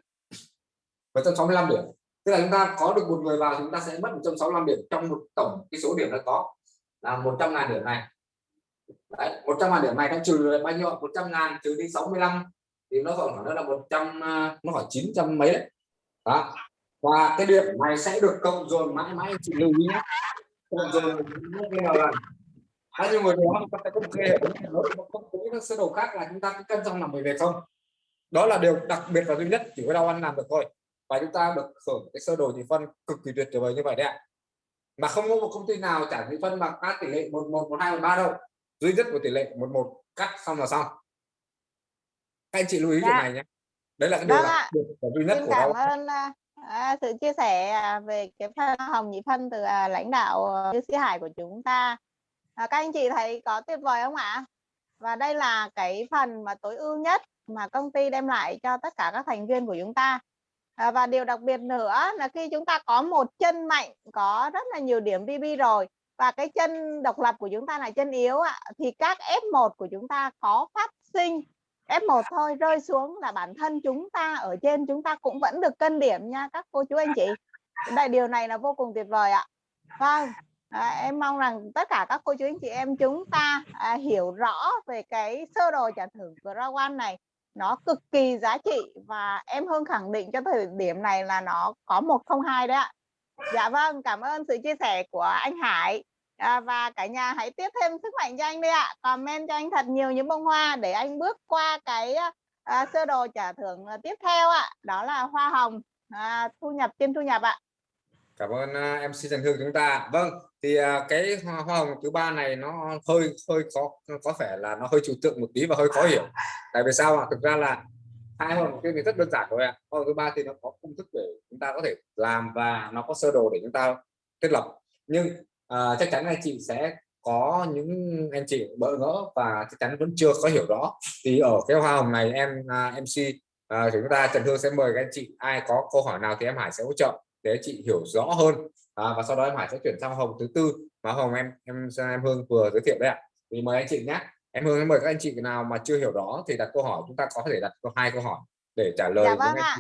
<coughs> 165 điểm. Tức là chúng ta có được một người vào chúng ta sẽ mất 165 điểm trong một tổng cái số điểm đã có. Là 100 ngàn điểm này. Đấy, 100 ngàn điểm này nó trừ là bao nhiêu 100 ngàn trừ đi 65 thì nó còn khoảng là 100 à, nó khoảng 900 mấy đấy. Đó và cái điểm này sẽ được cộng dồn mãi mãi chị lưu ý nhé. Cộng dồn nhiều lần bao nhiêu người đó chúng ta một cái hệ thống không? Có các sơ đồ khác là chúng ta cứ cân trong nằm về không? Đó là điều đặc biệt và duy nhất chỉ có đau ăn làm được thôi. Và chúng ta được hưởng cái sơ đồ nhị phân cực kỳ tuyệt vời như vậy đấy ạ. Mà không có một công ty nào trả nhị phân bằng các tỷ lệ một một một hai một ba đâu. Duy nhất của tỷ lệ một một cắt xong là xong. Các anh chị lưu ý Dạ. chuyện này nhé. Đấy là cái điều Vâng đặc biệt và duy nhất của đau ơn à, sự chia sẻ à, về cái phân hồng nhị phân từ à, lãnh đạo à, Như Sĩ Hải của chúng ta. À, các anh chị thấy có tuyệt vời không ạ? Và đây là cái phần mà tối ưu nhất mà công ty đem lại cho tất cả các thành viên của chúng ta. À, và điều đặc biệt nữa là khi chúng ta có một chân mạnh, có rất là nhiều điểm VB rồi và cái chân độc lập của chúng ta là chân yếu ạ, thì các F1 của chúng ta có phát sinh F1 thôi rơi xuống là bản thân chúng ta ở trên chúng ta cũng vẫn được cân điểm nha các cô chú anh chị. Đây điều này là vô cùng tuyệt vời ạ. Vâng à, em mong rằng tất cả các cô chú anh chị em chúng ta à, hiểu rõ về cái sơ đồ trả thưởng của Rawan này. Nó cực kỳ giá trị và em Hương khẳng định cho thời điểm này là nó có 102 đấy ạ. Dạ vâng cảm ơn sự chia sẻ của anh Hải. À, và cả nhà hãy tiếp thêm sức mạnh cho anh đi ạ. Comment cho anh thật nhiều những bông hoa để anh bước qua cái à, à sơ đồ trả thưởng à, tiếp theo ạ. Đó là hoa hồng à, thu nhập trên thu nhập ạ. Cảm ơn uh, MC Trần Hương chúng ta vâng thì uh, cái hoa, hồng thứ ba này nó hơi hơi có có vẻ là nó hơi trừu tượng một tí và hơi khó hiểu. Tại vì sao ạ? Thực ra là hai hoa hồng kia thì rất đơn giản thôi ạ. Hoa hồng thứ ba thì nó có công thức để chúng ta có thể làm và nó có sơ đồ để chúng ta thiết lập. Nhưng à, chắc chắn anh chị sẽ có những anh chị bỡ ngỡ và chắc chắn vẫn chưa có hiểu rõ. Thì ở cái hoa hồng này em à, MC à, chúng ta Trần Hương sẽ mời các anh chị ai có câu hỏi nào thì em Hải sẽ hỗ trợ để chị hiểu rõ hơn. À, và sau đó em Hải sẽ chuyển sang hồng thứ tư. Mà hồng em em em Hương vừa giới thiệu đấy ạ. Thì mời anh chị nhé. Em Hương mời các anh chị nào mà chưa hiểu rõ thì đặt câu hỏi chúng ta có thể đặt hai câu hỏi để trả lời dạ với vâng ạ.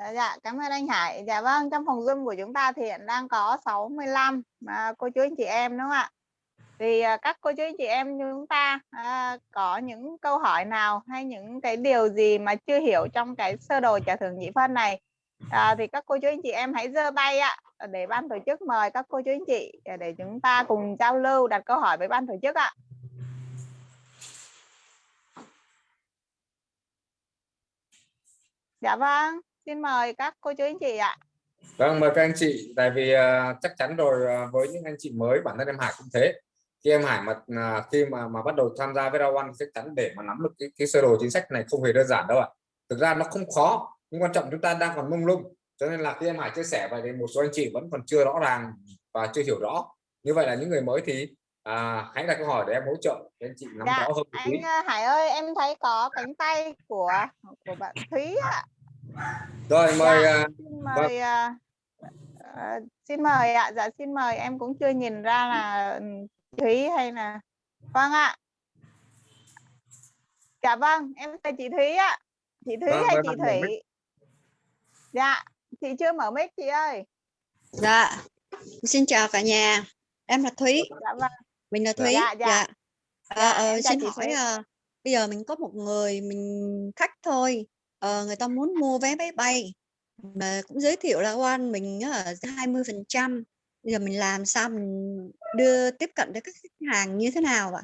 À, dạ cảm ơn anh Hải. Dạ vâng trong phòng Zoom của chúng ta thì hiện đang có 65 à, cô chú anh chị em đúng không ạ? Thì à, các cô chú anh chị em chúng ta à, có những câu hỏi nào hay những cái điều gì mà chưa hiểu trong cái sơ đồ trả thưởng nhị phân này à, thì các cô chú anh chị em hãy giơ tay ạ để ban tổ chức mời các cô chú anh chị để chúng ta cùng giao lưu đặt câu hỏi với ban tổ chức ạ. Dạ vâng xin mời các cô chú anh chị ạ. Vâng, mời các anh chị, tại vì uh, chắc chắn rồi uh, với những anh chị mới bản thân em Hải cũng thế. Khi em Hải mà à, khi mà mà bắt đầu tham gia với One chắc chắn để mà nắm được cái, cái sơ đồ chính sách này không hề đơn giản đâu ạ. Thực ra nó không khó nhưng quan trọng chúng ta đang còn mông lung. Cho nên là khi em Hải chia sẻ vậy thì một số anh chị vẫn còn chưa rõ ràng và chưa hiểu rõ. Như vậy là những người mới thì à, hãy đặt câu hỏi để em hỗ trợ để anh chị nắm Dạ, rõ hơn anh Hải ơi em thấy có cánh tay của của bạn Thúy ạ rồi mời Dạ. à, xin mời à, à, xin mời ạ dạ xin mời em cũng chưa nhìn ra là ừ, Thúy hay là vâng ạ dạ vâng em là chị Thúy ạ chị Thúy Vâng, hay mời chị Thủy dạ chị chưa mở mic chị ơi Dạ, xin chào cả nhà. Em là Thúy, dạ vâng mình là Thúy. Dạ, dạ. Dạ. Dạ, Ờ, ờ, xin chị hỏi ờ, bây giờ mình có một người mình khách thôi. Ờ, người ta muốn mua vé máy bay mà cũng giới thiệu là One mình á, 20%. Bây giờ mình làm sao mình đưa tiếp cận đến các khách hàng như thế nào ạ?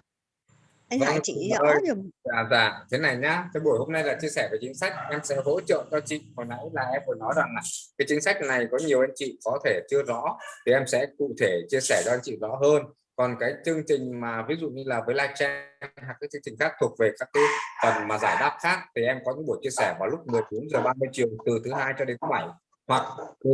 Anh Vâng, Hải chị rõ ơi. giùm. dạ dạ thế này nhá cái buổi hôm nay là chia sẻ về chính sách em sẽ hỗ trợ cho chị hồi nãy là em vừa nói rằng là cái chính sách này có nhiều anh chị có thể chưa rõ thì em sẽ cụ thể chia sẻ cho anh chị rõ hơn còn cái chương trình mà ví dụ như là với live chat hoặc các chương trình khác thuộc về các cái phần mà giải đáp khác thì em có những buổi chia sẻ vào lúc 14 giờ 30 chiều từ thứ hai cho đến thứ bảy. Hoặc từ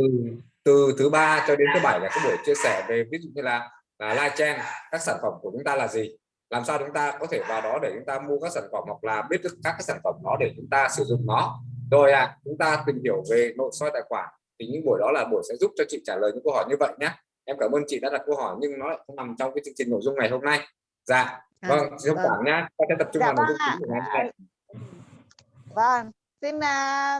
từ thứ ba cho đến thứ bảy là cái buổi chia sẻ về ví dụ như là, là live chat các sản phẩm của chúng ta là gì? Làm sao chúng ta có thể vào đó để chúng ta mua các sản phẩm hoặc là biết được các cái sản phẩm đó để chúng ta sử dụng nó? Rồi à chúng ta tìm hiểu về nội soi tài khoản. Thì những buổi đó là buổi sẽ giúp cho chị trả lời những câu hỏi như vậy nhé em cảm ơn chị đã đặt câu hỏi nhưng nó lại không nằm trong cái chương trình nội dung ngày hôm nay dạ À, vâng xin vâng. cảm nhá ta sẽ tập trung Dạ vào nội vâng dung chính của ngày hôm nay Vâng, xin à,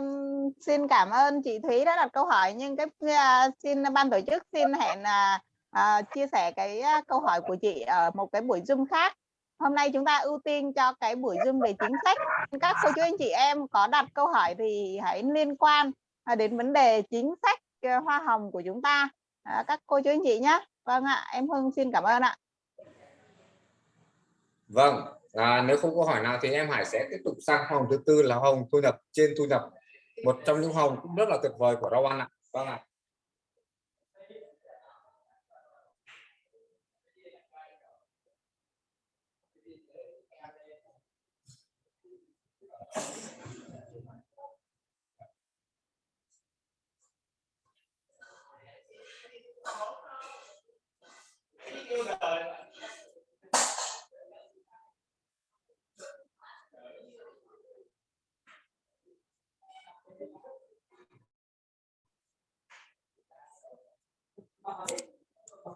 xin cảm ơn chị Thúy đã đặt câu hỏi nhưng cái à, xin ban tổ chức xin hẹn à, à, chia sẻ cái à, câu hỏi của chị ở một cái buổi Zoom khác. Hôm nay chúng ta ưu tiên cho cái buổi Zoom về chính sách. Các cô chú anh chị em có đặt câu hỏi thì hãy liên quan đến vấn đề chính sách hoa hồng của chúng ta. À, các cô chú anh chị nhé. Vâng ạ, em Hưng xin cảm ơn ạ. vâng à, nếu không có hỏi nào thì em Hải sẽ tiếp tục sang hồng thứ tư là hồng thu nhập trên thu nhập một trong những hồng cũng rất là tuyệt vời của rau Ăn ạ vâng ạ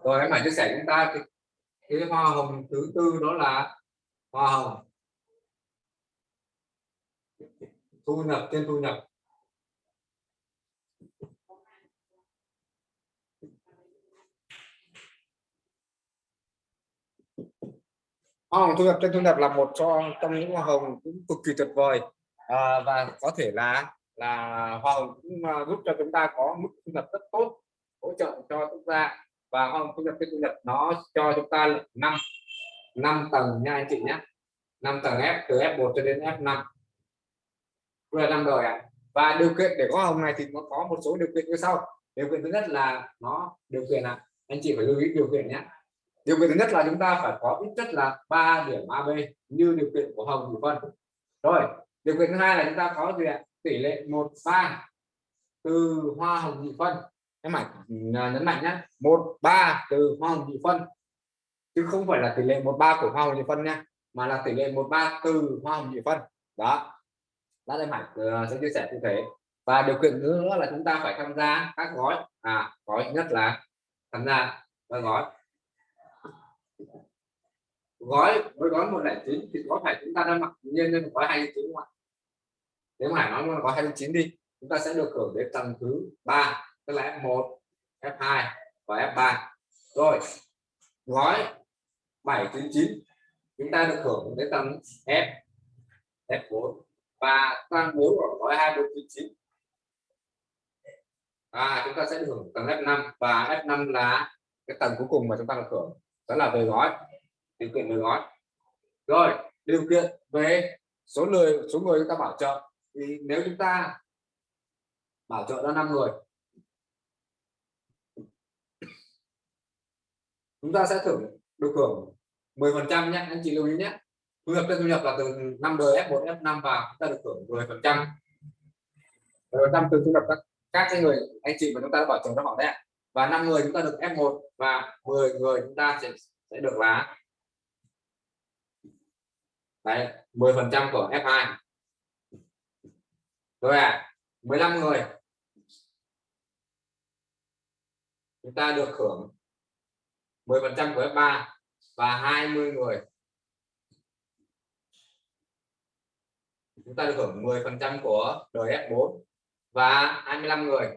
rồi em hãy chia sẻ chúng ta cái, cái hoa hồng thứ tư đó là hoa hồng. Thu nhập trên thu nhập. Hoa hồng thu nhập trên thu nhập là một cho trong những hoa hồng cũng cực kỳ tuyệt vời. À, và có thể là là hoa hồng cũng ờ, giúp cho chúng ta có mức thu nhập rất tốt hỗ trợ cho chúng ta. Và hoa hồng thu nhập trên thu nhập nó cho chúng ta năm năm tầng nha anh chị nhé năm tầng F từ F1 cho đến F5 vừa năm rồi ạ. Và điều kiện để có hoa hồng này thì nó có một số điều kiện như sau. Điều kiện thứ nhất là nó điều kiện là anh chị phải lưu ý điều kiện nhé điều kiện thứ nhất là chúng ta phải có ít nhất là 3 điểm AB như điều kiện của hồng thủy phân rồi, điều kiện thứ hai là chúng ta có gì ạ? Tỷ lệ một ba từ hoa hồng nhị phân em phải à, nhấn mạnh nhé một ba từ hoa hồng nhị phân chứ không phải là tỷ lệ một ba của hoa hồng nhị phân nha, mà là tỷ lệ một ba từ hoa hồng nhị phân đó. Đã em hải ờ, sẽ chia sẻ cụ thể. Và điều kiện nữa là chúng ta phải tham gia các gói. À gói nhất là tham gia các gói gói gói gói 109 thì có phải chúng ta đang mặc nhiên lên gói 29 không ạ? Nếu mà nói gói 29 đi, chúng ta sẽ được hưởng đến tầng thứ ba, tức là F1 F2 và F3 rồi, gói 799 chúng ta được hưởng đến tầng F F4 và tăng bốn của gói 2499 à chúng ta sẽ được hưởng tầng F5 và F5 là cái tầng cuối cùng mà chúng ta được hưởng, đó là về gói điều kiện về gói rồi, điều kiện về số người số người chúng ta bảo trợ. Thì nếu chúng ta bảo trợ ra 5 người, chúng ta sẽ thưởng được hưởng 10 phần trăm nhé, anh chị lưu ý nhé. Thu nhập trên thu nhập là từ năm đời F1 F5 và chúng ta được hưởng 10 phần trăm. 10 trăm từ thu nhập các các cái người, anh chị mà chúng ta đã bảo trợ cho họ đấy và năm người chúng ta được F1 và 10 người chúng ta sẽ sẽ được là đấy 10 phần trăm của F2 rồi à 15 người. Chúng ta được hưởng 10 phần trăm của F3 và 20 người. Chúng ta được hưởng 10 phần trăm của đời F4 và 25 người.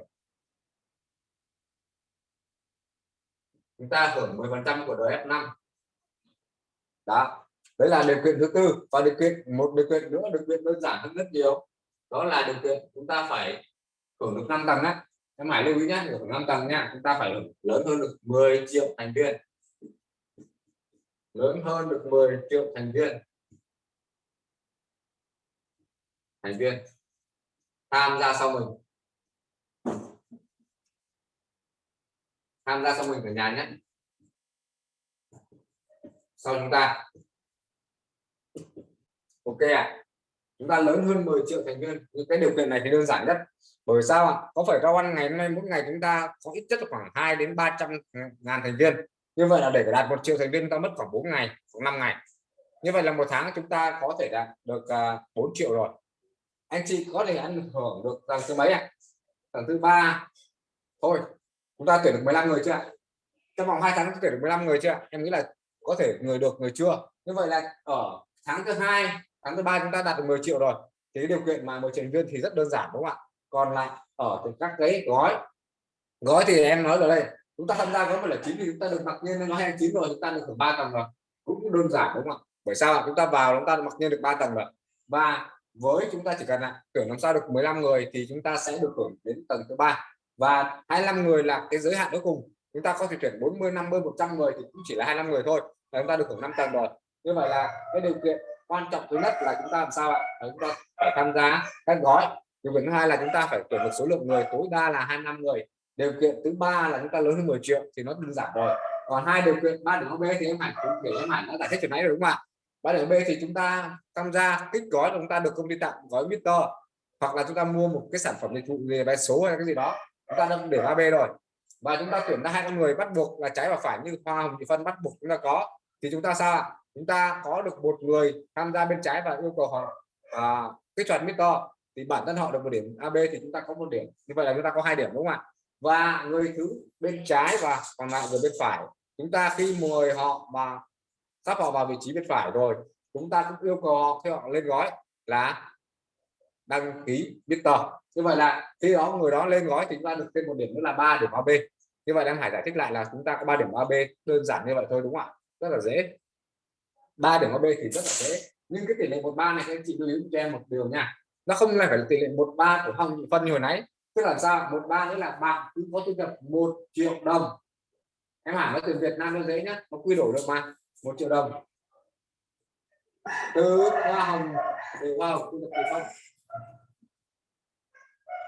Chúng ta hưởng 10 phần trăm của đời F5 đó đấy là điều kiện thứ tư. Và điều kiện, một điều kiện nữa, điều kiện đơn giản hơn rất nhiều. Đó là điều kiện chúng ta phải hưởng được 5 tầng á. Em hãy lưu ý nhé hưởng 5 tầng nha, chúng ta phải lớn hơn được 10 triệu thành viên. Lớn hơn được 10 triệu thành viên. Thành viên. Tham gia sau mình. Tham gia sau mình ở nhà nhé sau chúng ta ok ạ. À? chúng ta lớn hơn 10 triệu thành viên. Những cái điều kiện này thì đơn giản nhất. Bởi sao ạ? Có phải rau ăn ngày hôm nay mỗi ngày chúng ta có ít nhất khoảng 2 đến 300 ừ, ngàn thành viên? Như vậy là để đạt một triệu thành viên, ta mất khoảng 4 ngày, khoảng 5 ngày. Như vậy là một tháng chúng ta có thể đạt được à, 4 triệu rồi. Anh chị có thể ăn hưởng được tầng thứ mấy ạ? Tầng thứ ba. Thôi, chúng ta tuyển được 15 người chưa ạ? Trong vòng 2 tháng tuyển được 15 người chưa em nghĩ là có thể người được, người chưa? Như vậy là ở tháng thứ hai tháng thứ ba chúng ta đạt được 10 triệu rồi. Thì điều kiện mà một thành viên thì rất đơn giản, đúng không ạ? Còn lại ở các cái gói. Gói thì em nói rồi đây, chúng ta tham gia gói một là chín thì chúng ta được mặc nhiên nó hai chín rồi, chúng ta được hưởng ba tầng rồi. Cũng đơn giản, đúng không ạ? Bởi sao chúng ta vào, chúng ta mặc nhiên được ba tầng rồi. Và với chúng ta chỉ cần là tưởng làm sao được 15 người thì chúng ta sẽ được hưởng đến tầng thứ ba. Và 25 người là cái giới hạn cuối cùng. Chúng ta có thể tuyển 40 50 100 người thì cũng chỉ là 25 người thôi. Là chúng ta được hưởng 5 tầng rồi. Như vậy là cái điều kiện quan trọng thứ nhất là chúng ta làm sao ạ chúng ta phải tham gia các gói điều kiện thứ hai là chúng ta phải tuyển được số lượng người tối đa là 25 người điều kiện thứ ba là chúng ta lớn hơn 10 triệu thì nó đơn giản rồi còn hai điều kiện ba điểm B thì em hẳn cũng để em hẳn đã giải thích chuyện nãy rồi đúng không ạ ba điểm B thì chúng ta tham gia kích gói chúng ta được công ty tặng gói Mister hoặc là chúng ta mua một cái sản phẩm dịch vụ về vé số hay cái gì đó chúng ta đang để ba b rồi và chúng ta tuyển ra hai con người bắt buộc là trái và phải như hoa hồng thị phân bắt buộc chúng ta có thì chúng ta sao chúng ta có được một người tham gia bên trái và yêu cầu họ à, kích mít to thì bản thân họ được một điểm AB thì chúng ta có một điểm. Như vậy là chúng ta có hai điểm đúng không ạ? Và người thứ bên trái và còn lại người bên phải. Chúng ta khi mời họ mà sắp họ vào vị trí bên phải rồi chúng ta cũng yêu cầu họ khi họ lên gói là đăng ký Victor như vậy là khi đó người đó lên gói thì chúng ta được thêm một điểm nữa là ba điểm AB như vậy đang Hải giải thích lại là chúng ta có ba điểm AB đơn giản như vậy thôi đúng không ạ? Rất là dễ ba điểm AB thì rất là dễ. Nhưng cái tỷ lệ một ba này, các chị lưu ý cho em một điều nha. Nó không là phải là tỷ lệ một ba của hồng phân như hồi nãy. Tức là sao? Một ba nghĩa là bạn cứ có thu nhập một triệu đồng. Em hẳn nó từ Việt Nam nó dễ nhá. Nó quy đổi được mà. Một triệu đồng. Từ hoa hồng từ hoa hồng, thu nhập từ phân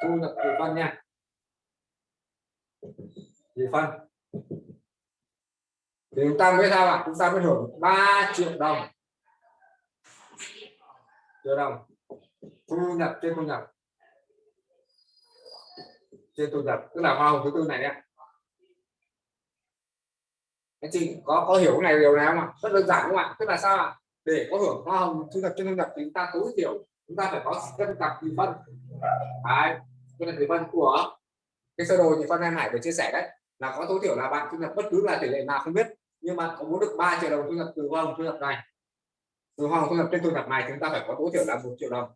thu nhập từ phân nha. Từ phân thì chúng ta mới sao ạ? Chúng ta mới hưởng 3 triệu đồng. Triệu đồng. Thu nhập trên thu nhập. Trên thu nhập. Tức là hoa hồng thứ tư này nhé anh chị có có hiểu cái này điều nào không ạ? Rất đơn giản đúng không ạ? Tức là sao ạ? Để có hưởng hoa hồng thu nhập trên thu nhập thì chúng ta tối thiểu, chúng ta phải có cân cặp thì phân đấy, cân cặp nhị phân của cái sơ đồ thì phân em hải vừa chia sẻ đấy. Là có tối thiểu là bạn thu nhập bất cứ là tỷ lệ nào không biết nhưng mà có muốn được 3 triệu đồng thu nhập từ hoa hồng thu nhập này. Từ hoa hồng thu nhập trên thu nhập này chúng ta phải có tối thiểu là một triệu đồng.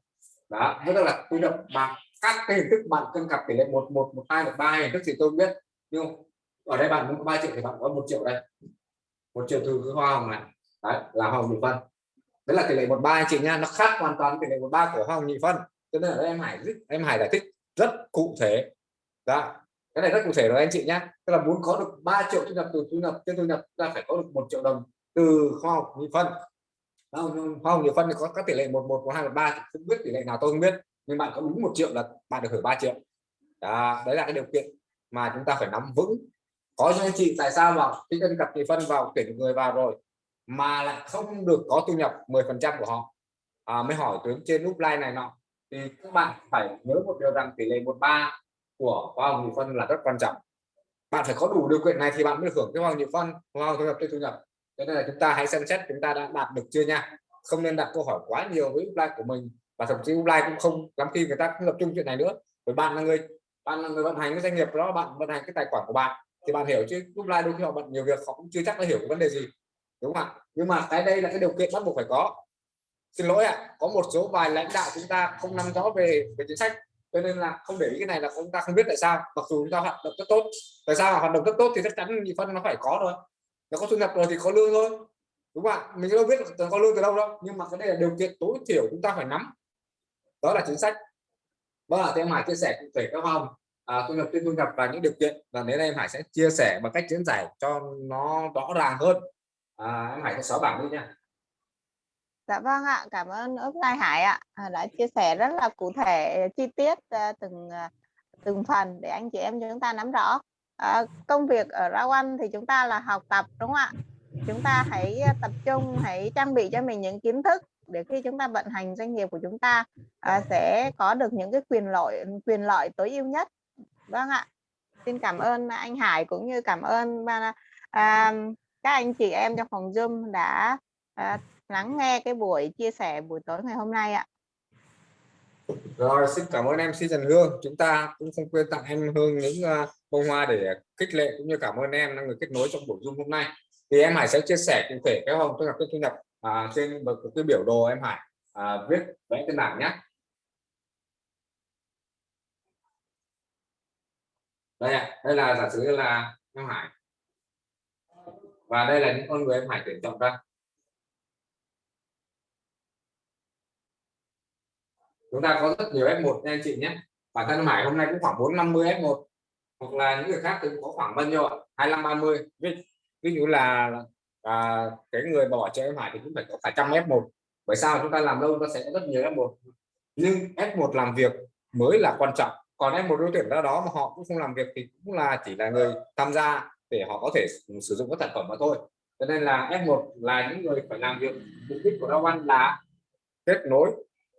Đó tức là thu nhập bằng các cái hình thức bạn cân cặp tỷ lệ một một một hai, một ba hình thức thì tôi biết. Nhưng ở đây bạn muốn có ba triệu thì bạn có một triệu đây. Một triệu từ cái hoa hồng này. Đấy, là hoa hồng nhị phân. Đấy là tỷ lệ một ba anh chị nha, nó khác hoàn toàn tỷ lệ một ba của hoa hồng nhị phân. Cho nên là em hải em hải giải thích rất cụ thể. Đó cái này rất cụ thể rồi anh chị nhé tức là muốn có được 3 triệu thu nhập từ thu nhập trên thu nhập ta phải có được một triệu đồng từ kho hồng nhị phân. Kho hồng nhị phân thì có các tỷ lệ một một một hai một ba không biết tỷ lệ nào tôi không biết. Nhưng bạn có đúng một triệu là bạn được hưởng 3 triệu. Đó, đấy là cái điều kiện mà chúng ta phải nắm vững. Có cho anh chị tại sao mà khi dân cặp nhị phân vào tuyển người vào rồi mà lại không được có thu nhập 10% của họ? À, mới hỏi tuyến trên nút like này nọ. Thì các bạn phải nhớ một điều rằng tỷ lệ 13 của hoa hồng nhị phân là rất quan trọng. Bạn phải có đủ điều kiện này thì bạn mới hưởng cái hoa hồng nhị phân, hoa hồng thu nhập trên thu nhập. Cho nên là chúng ta hãy xem xét chúng ta đã đạt được chưa nha. Không nên đặt câu hỏi quá nhiều với upline của mình và thậm chí upline cũng không lắm khi người ta cũng tập trung chuyện này nữa. Bởi bạn là người, bạn là người vận hành cái doanh nghiệp đó, bạn vận hành cái tài khoản của bạn thì bạn hiểu chứ. Upline đôi khi họ bận nhiều việc, họ cũng chưa chắc đã hiểu vấn đề gì, đúng không ạ? Nhưng mà cái đây là cái điều kiện bắt buộc phải có. Xin lỗi ạ, có một số vài lãnh đạo chúng ta không nắm rõ về về chính sách cho nên là không để ý cái này là chúng ta không biết tại sao. Mặc dù chúng ta hoạt động rất tốt. Tại sao hoạt động rất tốt thì chắc chắn nhị phân nó phải có rồi nó có thu nhập rồi thì có lương thôi. Đúng không ạ? Mình đâu biết có lương từ đâu đâu. Nhưng mà cái đây là điều kiện tối thiểu chúng ta phải nắm. Đó là chính sách. Vâng và thì em Hải chia sẻ cụ thể các không à, thu nhập trên thu nhập và những điều kiện. Và đến đây em Hải sẽ chia sẻ bằng cách diễn giải cho nó rõ ràng hơn. À, em Hải sẽ xóa bảng đi nha. Dạ vâng ạ, cảm ơn Upline Hải ạ à, đã chia sẻ rất là cụ thể chi tiết ờ, từng ờ, từng phần để anh chị em chúng ta nắm rõ. À, công việc ở Rao anh thì chúng ta là học tập đúng không ạ? Chúng ta hãy tập trung, hãy trang bị cho mình những kiến thức để khi chúng ta vận hành doanh nghiệp của chúng ta à, sẽ có được những cái quyền lợi quyền lợi tối ưu nhất. Vâng ạ. Xin cảm ơn anh Hải cũng như cảm ơn à, các anh chị em trong phòng Zoom đã à, lắng nghe cái buổi chia sẻ buổi tối ngày hôm nay ạ. Rồi xin cảm ơn em Trần Hương. Chúng ta cũng không quên tặng em Hương những ờ, bông hoa để khích lệ cũng như cảm ơn em là người kết nối trong buổi Zoom hôm nay. Thì em Hải sẽ chia sẻ cụ thể cái hồng tôi gặp cái thu nhập à, trên một cái biểu đồ em Hải à, viết vẽ trên bảng nhé. Đây đây là giả sử là em Hải. Và đây là những con người em Hải tuyển chọn ra. Chúng ta có rất nhiều F1 nha anh chị nhé. Bản thân Hải hôm nay cũng khoảng 450 F1 hoặc là những người khác thì cũng có khoảng bao nhiêu ạ? 25 30 ví, ví dụ là à, cái người bỏ cho em Hải thì cũng phải có cả trăm F1 bởi sao? Chúng ta làm lâu nó sẽ có rất nhiều F1 nhưng F1 làm việc mới là quan trọng. Còn F1 đối tuyển ra đó mà họ cũng không làm việc thì cũng là chỉ là người tham gia để họ có thể sử dụng các sản phẩm mà thôi. Cho nên là F1 là những người phải làm việc mục đích của Rao Văn là kết nối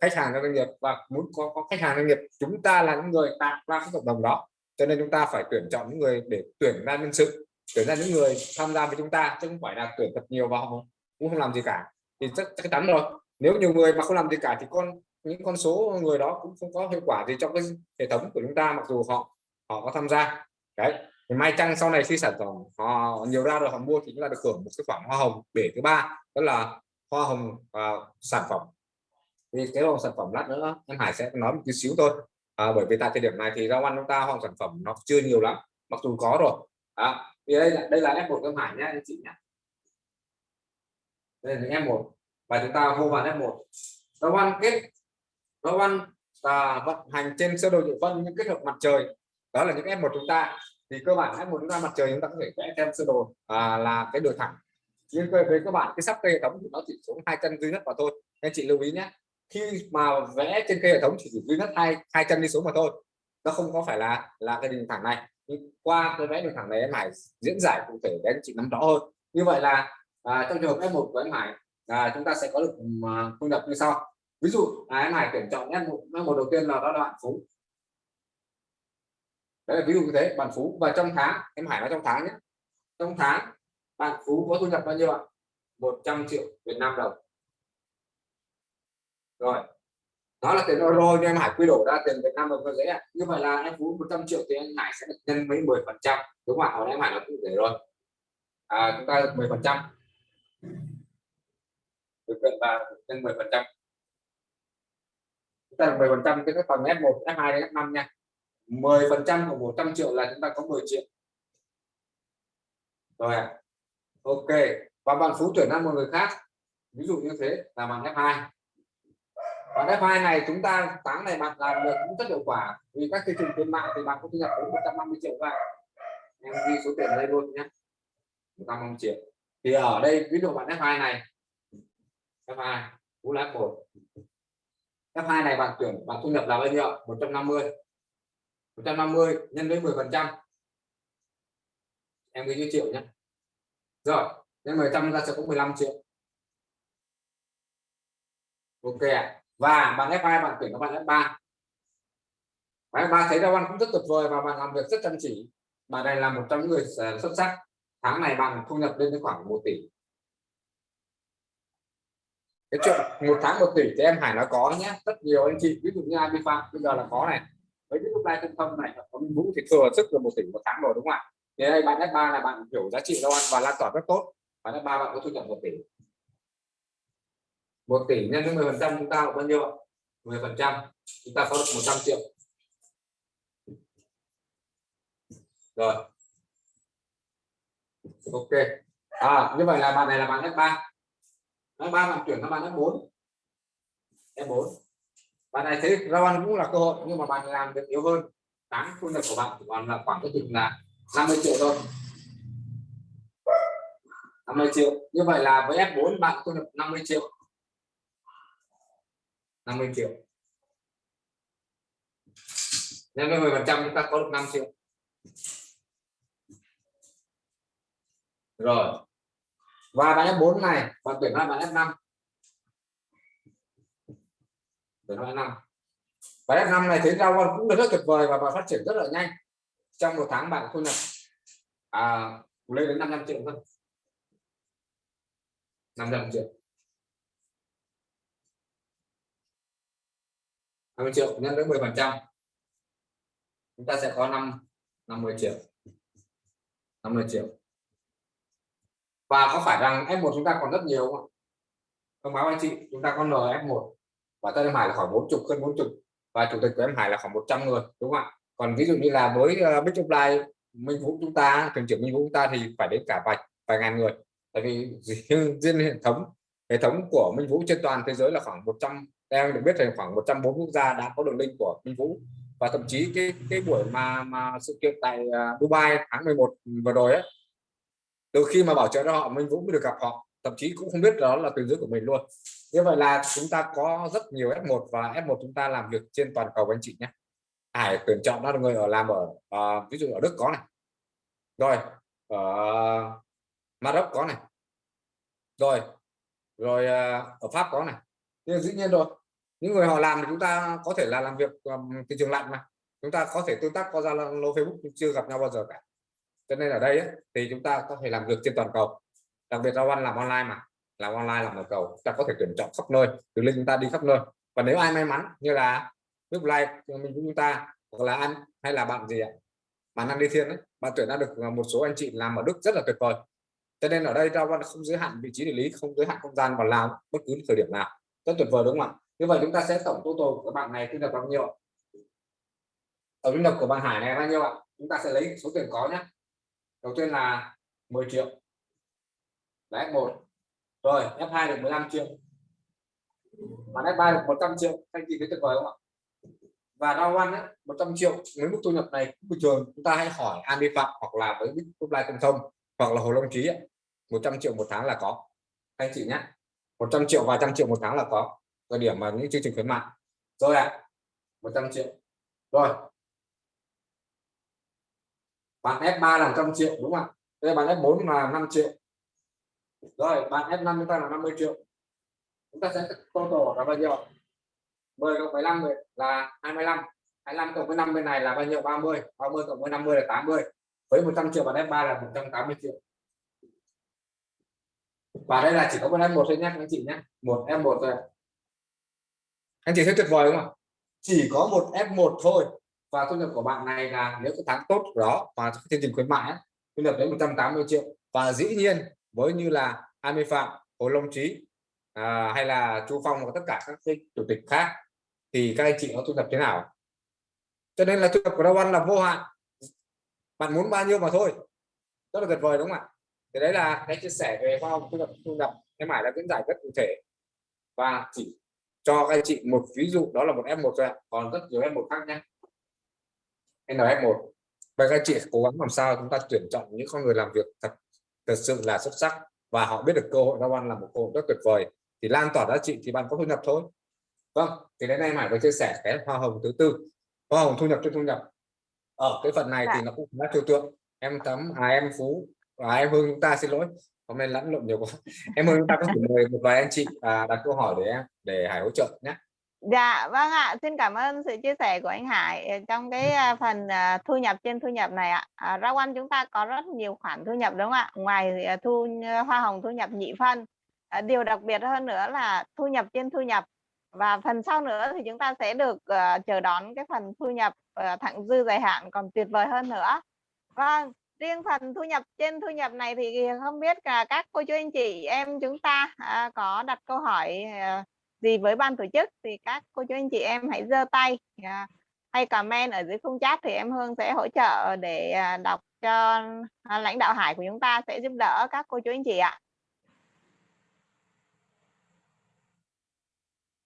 khách hàng doanh nghiệp và muốn có, có khách hàng doanh nghiệp chúng ta là những người tạo ra cái cộng đồng đó. Cho nên chúng ta phải tuyển chọn những người để tuyển ra nhân sự tuyển ra những người tham gia với chúng ta chứ không phải là tuyển thật nhiều vào cũng không làm gì cả. Thì chắc, chắc chắn rồi. Nếu nhiều người mà không làm gì cả thì con những con số người đó cũng không có hiệu quả gì trong cái hệ thống của chúng ta mặc dù họ họ có tham gia. Đấy. Thì may chăng sau này khi sản phẩm họ nhiều ra rồi họ mua thì chúng ta được hưởng một cái khoản hoa hồng. Để thứ ba đó là hoa hồng uh, sản phẩm thì cái dòng sản phẩm lát nữa em Hải sẽ nói một chút xíu thôi. À, bởi vì tại thời điểm này thì rau ăn chúng ta hoặc sản phẩm nó chưa nhiều lắm mặc dù có rồi. À, thì đây là đây là F1 em Hải nhé anh chị nhé. Đây là những F1 và chúng ta vô vào F1 rau ăn kết rau ăn và vận hành trên sơ đồ địa phân những kết hợp mặt trời đó là những f một chúng ta. Thì cơ bản f một chúng ta mặt trời chúng ta có thể vẽ thêm sơ đồ à, là cái đường thẳng. Nhưng với các bạn cái sắp cây hệ thống thì nó chỉ xuống hai chân duy nhất mà thôi. Anh chị lưu ý nhé khi mà vẽ trên cây hệ thống chỉ duy nhất hai hai chân đi xuống mà thôi nó không có phải là là cái đường thẳng này. Nhưng qua cái vẽ đường thẳng này em Hải diễn giải cụ thể để anh chị nắm rõ hơn. Như vậy là à, trong trường hợp F1 của em Hải à, chúng ta sẽ có được à, thu nhập như sau. Ví dụ à, em Hải tuyển chọn F1 F1 đầu tiên là đó là bạn phú. Đấy là ví dụ như thế bạn phú. Và trong tháng em Hải nói trong tháng nhé. Trong tháng bạn phú có thu nhập bao nhiêu ạ? 100 triệu Việt Nam đồng rồi. Đó là tiền euro nhưng em Hải quy đổi ra tiền Việt Nam đồng có dễ ạ. Như vậy là anh phú 100 triệu thì anh Hải sẽ được nhân với 10 phần trăm. Đúng không ạ? Hồi em Hải nói cụ thể rồi. À, chúng ta được 10 phần trăm. Được quyền và nhân 10 phần trăm. Chúng ta được 10 phần trăm cái phần F1 F2 đến F5 nha. 10 phần trăm của 100 triệu là chúng ta có 10 triệu. Rồi ạ. À. ok. Và bạn phú chuyển sang một người khác. Ví dụ như thế là bằng F2 và F2 này chúng ta tháng này bạn làm được cũng rất hiệu quả. Vì các thị trường khuyến mại thì bạn có thu nhập đến 150 triệu các em ghi số tiền đây luôn nhé. 150 triệu. Thì ở đây, ví dụ bạn F2 này. F2 cũng là F1 F2 này bạn tuyển, bạn thu nhập là bao nhiêu? 150 150 nhân với 10 phần trăm. Em ghi như triệu nhé. Rồi, nhân 10 trăm ta sẽ có 15 triệu. Ok ạ và bạn F2 bạn tuyển các bạn F3 bạn F3 thấy ra văn cũng rất tuyệt vời và bạn làm việc rất chăm chỉ. Bạn này là một trong những người ờ, xuất sắc. Tháng này bạn thu nhập lên đến khoảng 1 tỷ. Cái chuyện một tháng một tỷ thì em Hải nói có nhé. Rất nhiều anh chị, ví dụ như Abi phạm bây giờ là có này. Với cái lúc này thông tâm này có Minh Vũ thì thừa sức là một tỷ một tháng rồi, đúng không ạ? Thì đây, bạn F3 là bạn hiểu giá trị đâu ăn và lan tỏa rất tốt. Bạn F3 bạn có thu nhập một tỷ một tỷ nhân với 10 phần trăm chúng ta là bao nhiêu ạ? 10 phần trăm. Chúng ta có được 100 triệu. Rồi. Ok. À, như vậy là bạn này là bạn F3 F3 làm chuyển sang bạn F4 F4 bạn này thấy rau ăn cũng là cơ hội nhưng mà bạn làm được yếu hơn. Tám thu nhập của bạn chỉ còn là khoảng cái chừng là 50 triệu thôi. 50 triệu. Như vậy là với F4 bạn thu nhập 50 triệu. 50 triệu. Nhân với 10 phần trăm chúng ta có được 5 triệu. Rồi. Và bạn F4 này bạn tuyển ra bạn F5 tuyển ra F5 và F5 này thấy ra con cũng là rất tuyệt vời và bạn phát triển rất là nhanh. Trong một tháng bạn thu nhập à, lên đến 500 triệu thôi. 500 triệu. 50 triệu nhân với 10 phần trăm. Chúng ta sẽ có 5 50 triệu. 50 triệu. Và có phải rằng F1 chúng ta còn rất nhiều không thông báo anh chị chúng ta có NF1 và tên em Hải là khoảng 40 hơn 40 và chủ tịch của em Hải là khoảng 100 người đúng không ạ? Còn ví dụ như là với uh, Big Supply Minh Vũ chúng ta thường trưởng Minh Vũ chúng ta thì phải đến cả vài vài ngàn người. Tại vì riêng hệ thống hệ thống của Minh Vũ trên toàn thế giới là khoảng 100 em được biết là khoảng 140 quốc gia đã có đường link của Minh Vũ. Và thậm chí cái cái buổi mà mà sự kiện tại à, Dubai tháng 11 vừa rồi ấy từ khi mà bảo trợ cho họ Minh Vũ mới được gặp họ. Thậm chí cũng không biết đó là tuyến dưới của mình luôn. Như vậy là chúng ta có rất nhiều F1 và F1 chúng ta làm việc trên toàn cầu anh chị nhé. Hải tuyển chọn đó là người ở làm ở uh, ví dụ ở Đức có này. Rồi ở Maroc có này. Rồi rồi uh, ở Pháp có này. Nhưng dĩ nhiên rồi những người họ làm thì chúng ta có thể là làm việc um, thị trường lạnh mà. Chúng ta có thể tương tác qua Zalo Facebook nhưng chưa gặp nhau bao giờ cả. Cho nên ở đây ấy, thì chúng ta có thể làm việc trên toàn cầu. Đặc biệt là One làm online mà. Làm online làm toàn cầu. Chúng ta có thể tuyển chọn khắp nơi. Từ link chúng ta đi khắp nơi. Và nếu ai may mắn như là lúc like mình chúng ta hoặc là anh hay là bạn gì ạ? Bạn ăn đi thiên ấy, bạn tuyển ra được ờ, một số anh chị làm ở Đức rất là tuyệt vời. Cho nên ở đây ra văn không giới hạn vị trí địa lý không giới hạn không gian và làm bất cứ thời điểm nào. Rất tuyệt vời đúng không ạ? Như vậy chúng ta sẽ tổng total của bạn này thu nhập bao nhiêu tổng thu nhập của bạn Hải này bao nhiêu ạ? Chúng ta sẽ lấy số tiền có nhé. Đầu tiên là 10 triệu. Là F1 rồi F2 được 15 triệu. Bạn F3 được 100 triệu. Anh chị thấy tuyệt vời không ạ? Và đau ăn ấy, 100 triệu. Với mức thu nhập này bình thường. Chúng ta hãy hỏi An Vi Phạm hoặc là với Big Supply Công Thông hoặc là Hồ Long Trí ấy, 100 triệu một tháng là có. Anh chị nhé. 100 triệu vài trăm triệu một tháng là có thời điểm mà những chương trình khuyến mại. Rồi ạ à, 100 triệu. Rồi. Bạn F3 là 100 triệu đúng không ạ? Đây bạn F4 là 5 triệu. Rồi bạn F5 chúng ta là 50 triệu. Chúng ta sẽ total là bao nhiêu 10 cộng 15 là 25 25 cộng với 5 bên này là bao nhiêu? 30 30 cộng với 50 là 80 với 100 triệu bạn F3 là 180 triệu. Và đây là chỉ có một F1 thôi nhé anh chị nhé. Một F1 thôi anh chị thấy tuyệt vời không ạ? Chỉ có một F1 thôi. Và thu nhập của bạn này là nếu cái tháng tốt đó và chương trình khuyến mại thu nhập đến 180 triệu. Và dĩ nhiên với như là Ami Phạm Hồ Long Trí à, hay là Chu Phong và tất cả các cái chủ tịch khác thì các anh chị có thu nhập thế nào? Cho nên là thu nhập của Đào Văn là vô hạn. Bạn muốn bao nhiêu mà thôi. Rất là tuyệt vời đúng không ạ? Thì đấy là cái chia sẻ về khoa học thu nhập thu nhập cái mãi đã diễn giải rất cụ thể. Và chỉ cho các anh chị một ví dụ đó là một F1 thôi còn rất nhiều F1 khác nhé. NF1 và các chị cố gắng làm sao chúng ta tuyển chọn những con người làm việc thật thật sự là xuất sắc và họ biết được cơ hội giao ăn là một cơ hội rất tuyệt vời. Thì lan tỏa giá trị thì bạn có thu nhập thôi. Vâng thì đến nay mãi với chia sẻ cái hoa hồng thứ tư. Hoa hồng thu nhập trên thu nhập. Ở cái phần này thì nó cũng khá trừu tượng. Em tấm à em phú và em hương chúng ta xin lỗi hôm nay lẫn lộn nhiều quá <laughs> em ơi chúng ta có thể mời một vài anh chị à, đặt câu hỏi để em để Hải hỗ trợ nhé Dạ vâng ạ, xin cảm ơn sự chia sẻ của anh Hải ờ, trong cái à, phần à, thu nhập trên thu nhập này ạ. À, rau ăn chúng ta có rất nhiều khoản thu nhập đúng không ạ? Ngoài à, thu hoa hồng thu nhập nhị phân, à, điều đặc biệt hơn nữa là thu nhập trên thu nhập và phần sau nữa thì chúng ta sẽ được ờ, chờ đón cái phần thu nhập ờ, thặng dư dài hạn còn tuyệt vời hơn nữa. Vâng, riêng phần thu nhập trên thu nhập này thì không biết là các cô chú anh chị em chúng ta à, có đặt câu hỏi à, gì với ban tổ chức thì các cô chú anh chị em hãy giơ tay à, hay comment ở dưới khung chat thì em Hương sẽ hỗ trợ để à, đọc cho à, lãnh đạo Hải của chúng ta sẽ giúp đỡ các cô chú anh chị ạ.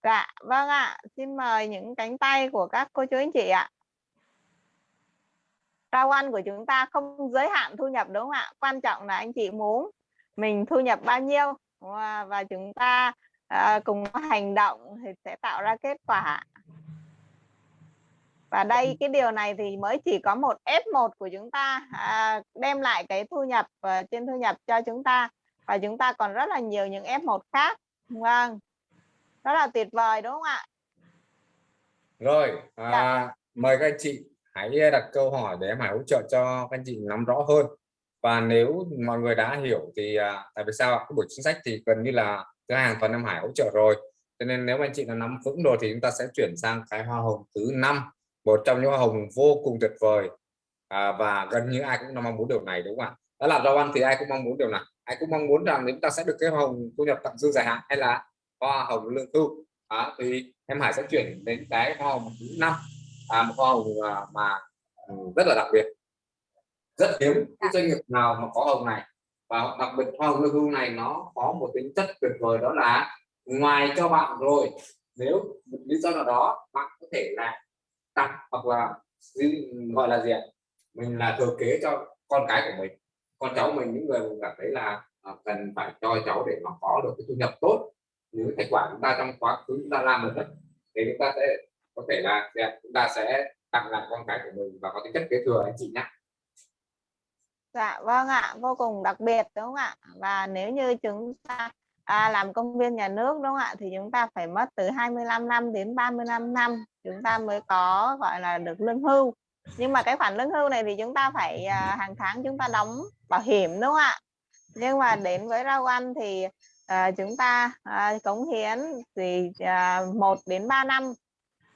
Dạ, vâng ạ. Xin mời những cánh tay của các cô chú anh chị ạ. Rau ăn của chúng ta không giới hạn thu nhập đúng không ạ? Quan trọng là anh chị muốn mình thu nhập bao nhiêu và, chúng ta à, cùng hành động thì sẽ tạo ra kết quả. Và đây cái điều này thì mới chỉ có một F1 của chúng ta à, đem lại cái thu nhập à, trên thu nhập cho chúng ta và chúng ta còn rất là nhiều những F1 khác. Vâng. Rất là tuyệt vời đúng không ạ? rồi à, mời các anh chị hãy đặt câu hỏi để em Hải hỗ trợ cho các anh chị nắm rõ hơn. Và nếu mọi người đã hiểu thì à, tại vì sao cái buổi chính sách thì gần như là cửa hàng toàn em Hải hỗ trợ rồi. Cho nên nếu anh chị đã nắm vững rồi thì chúng ta sẽ chuyển sang cái hoa hồng thứ năm một trong những hoa hồng vô cùng tuyệt vời. À, và gần như ai cũng mong muốn điều này đúng không ạ? Đó là rau ăn thì ai cũng mong muốn điều này. Ai cũng mong muốn rằng chúng ta sẽ được cái hoa hồng thu nhập tặng dư dài hạn hay là hoa hồng lương hưu à, thì em Hải sẽ chuyển đến cái hoa hồng thứ năm à, một hoa hồng à, mà ừ, rất là đặc biệt. Rất hiếm cái doanh nghiệp nào mà có hồng này. Và đặc biệt hoa hồng lương hưu này nó có một tính chất tuyệt vời đó là ngoài cho bạn rồi nếu một lý do nào đó bạn có thể là tặng hoặc là gọi là gì ạ? Mình là thừa kế cho con cái của mình. Con cháu mình những người mình cảm thấy là à, cần phải cho cháu để mà có được cái thu nhập tốt những thành quả chúng ta trong quá khứ chúng ta làm được đấy thì chúng ta sẽ có thể là chúng ta sẽ tặng lại con cái của mình và có tính chất kế thừa anh chị nhé Dạ vâng ạ, vô cùng đặc biệt đúng không ạ? Và nếu như chúng ta à, làm công viên nhà nước đúng không ạ thì chúng ta phải mất từ 25 năm đến 35 năm chúng ta mới có gọi là được lương hưu. Nhưng mà cái khoản lương hưu này thì chúng ta phải à, hàng tháng chúng ta đóng bảo hiểm đúng không ạ? Nhưng mà đến với rau ăn thì à, chúng ta à, cống hiến thì à, 1 đến 3 năm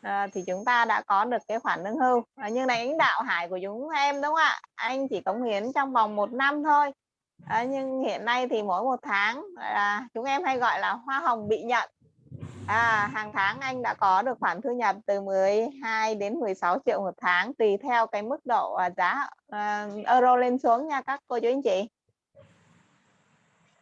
à, thì chúng ta đã có được cái khoản lương hưu. À, nhưng này lãnh đạo hải của chúng em đúng không ạ? Anh chỉ cống hiến trong vòng một năm thôi. À, nhưng hiện nay thì mỗi một tháng à, chúng em hay gọi là hoa hồng bị nhận. À, hàng tháng anh đã có được khoản thu nhập từ 12 đến 16 triệu một tháng tùy theo cái mức độ à, giá à, euro lên xuống nha các cô chú anh chị.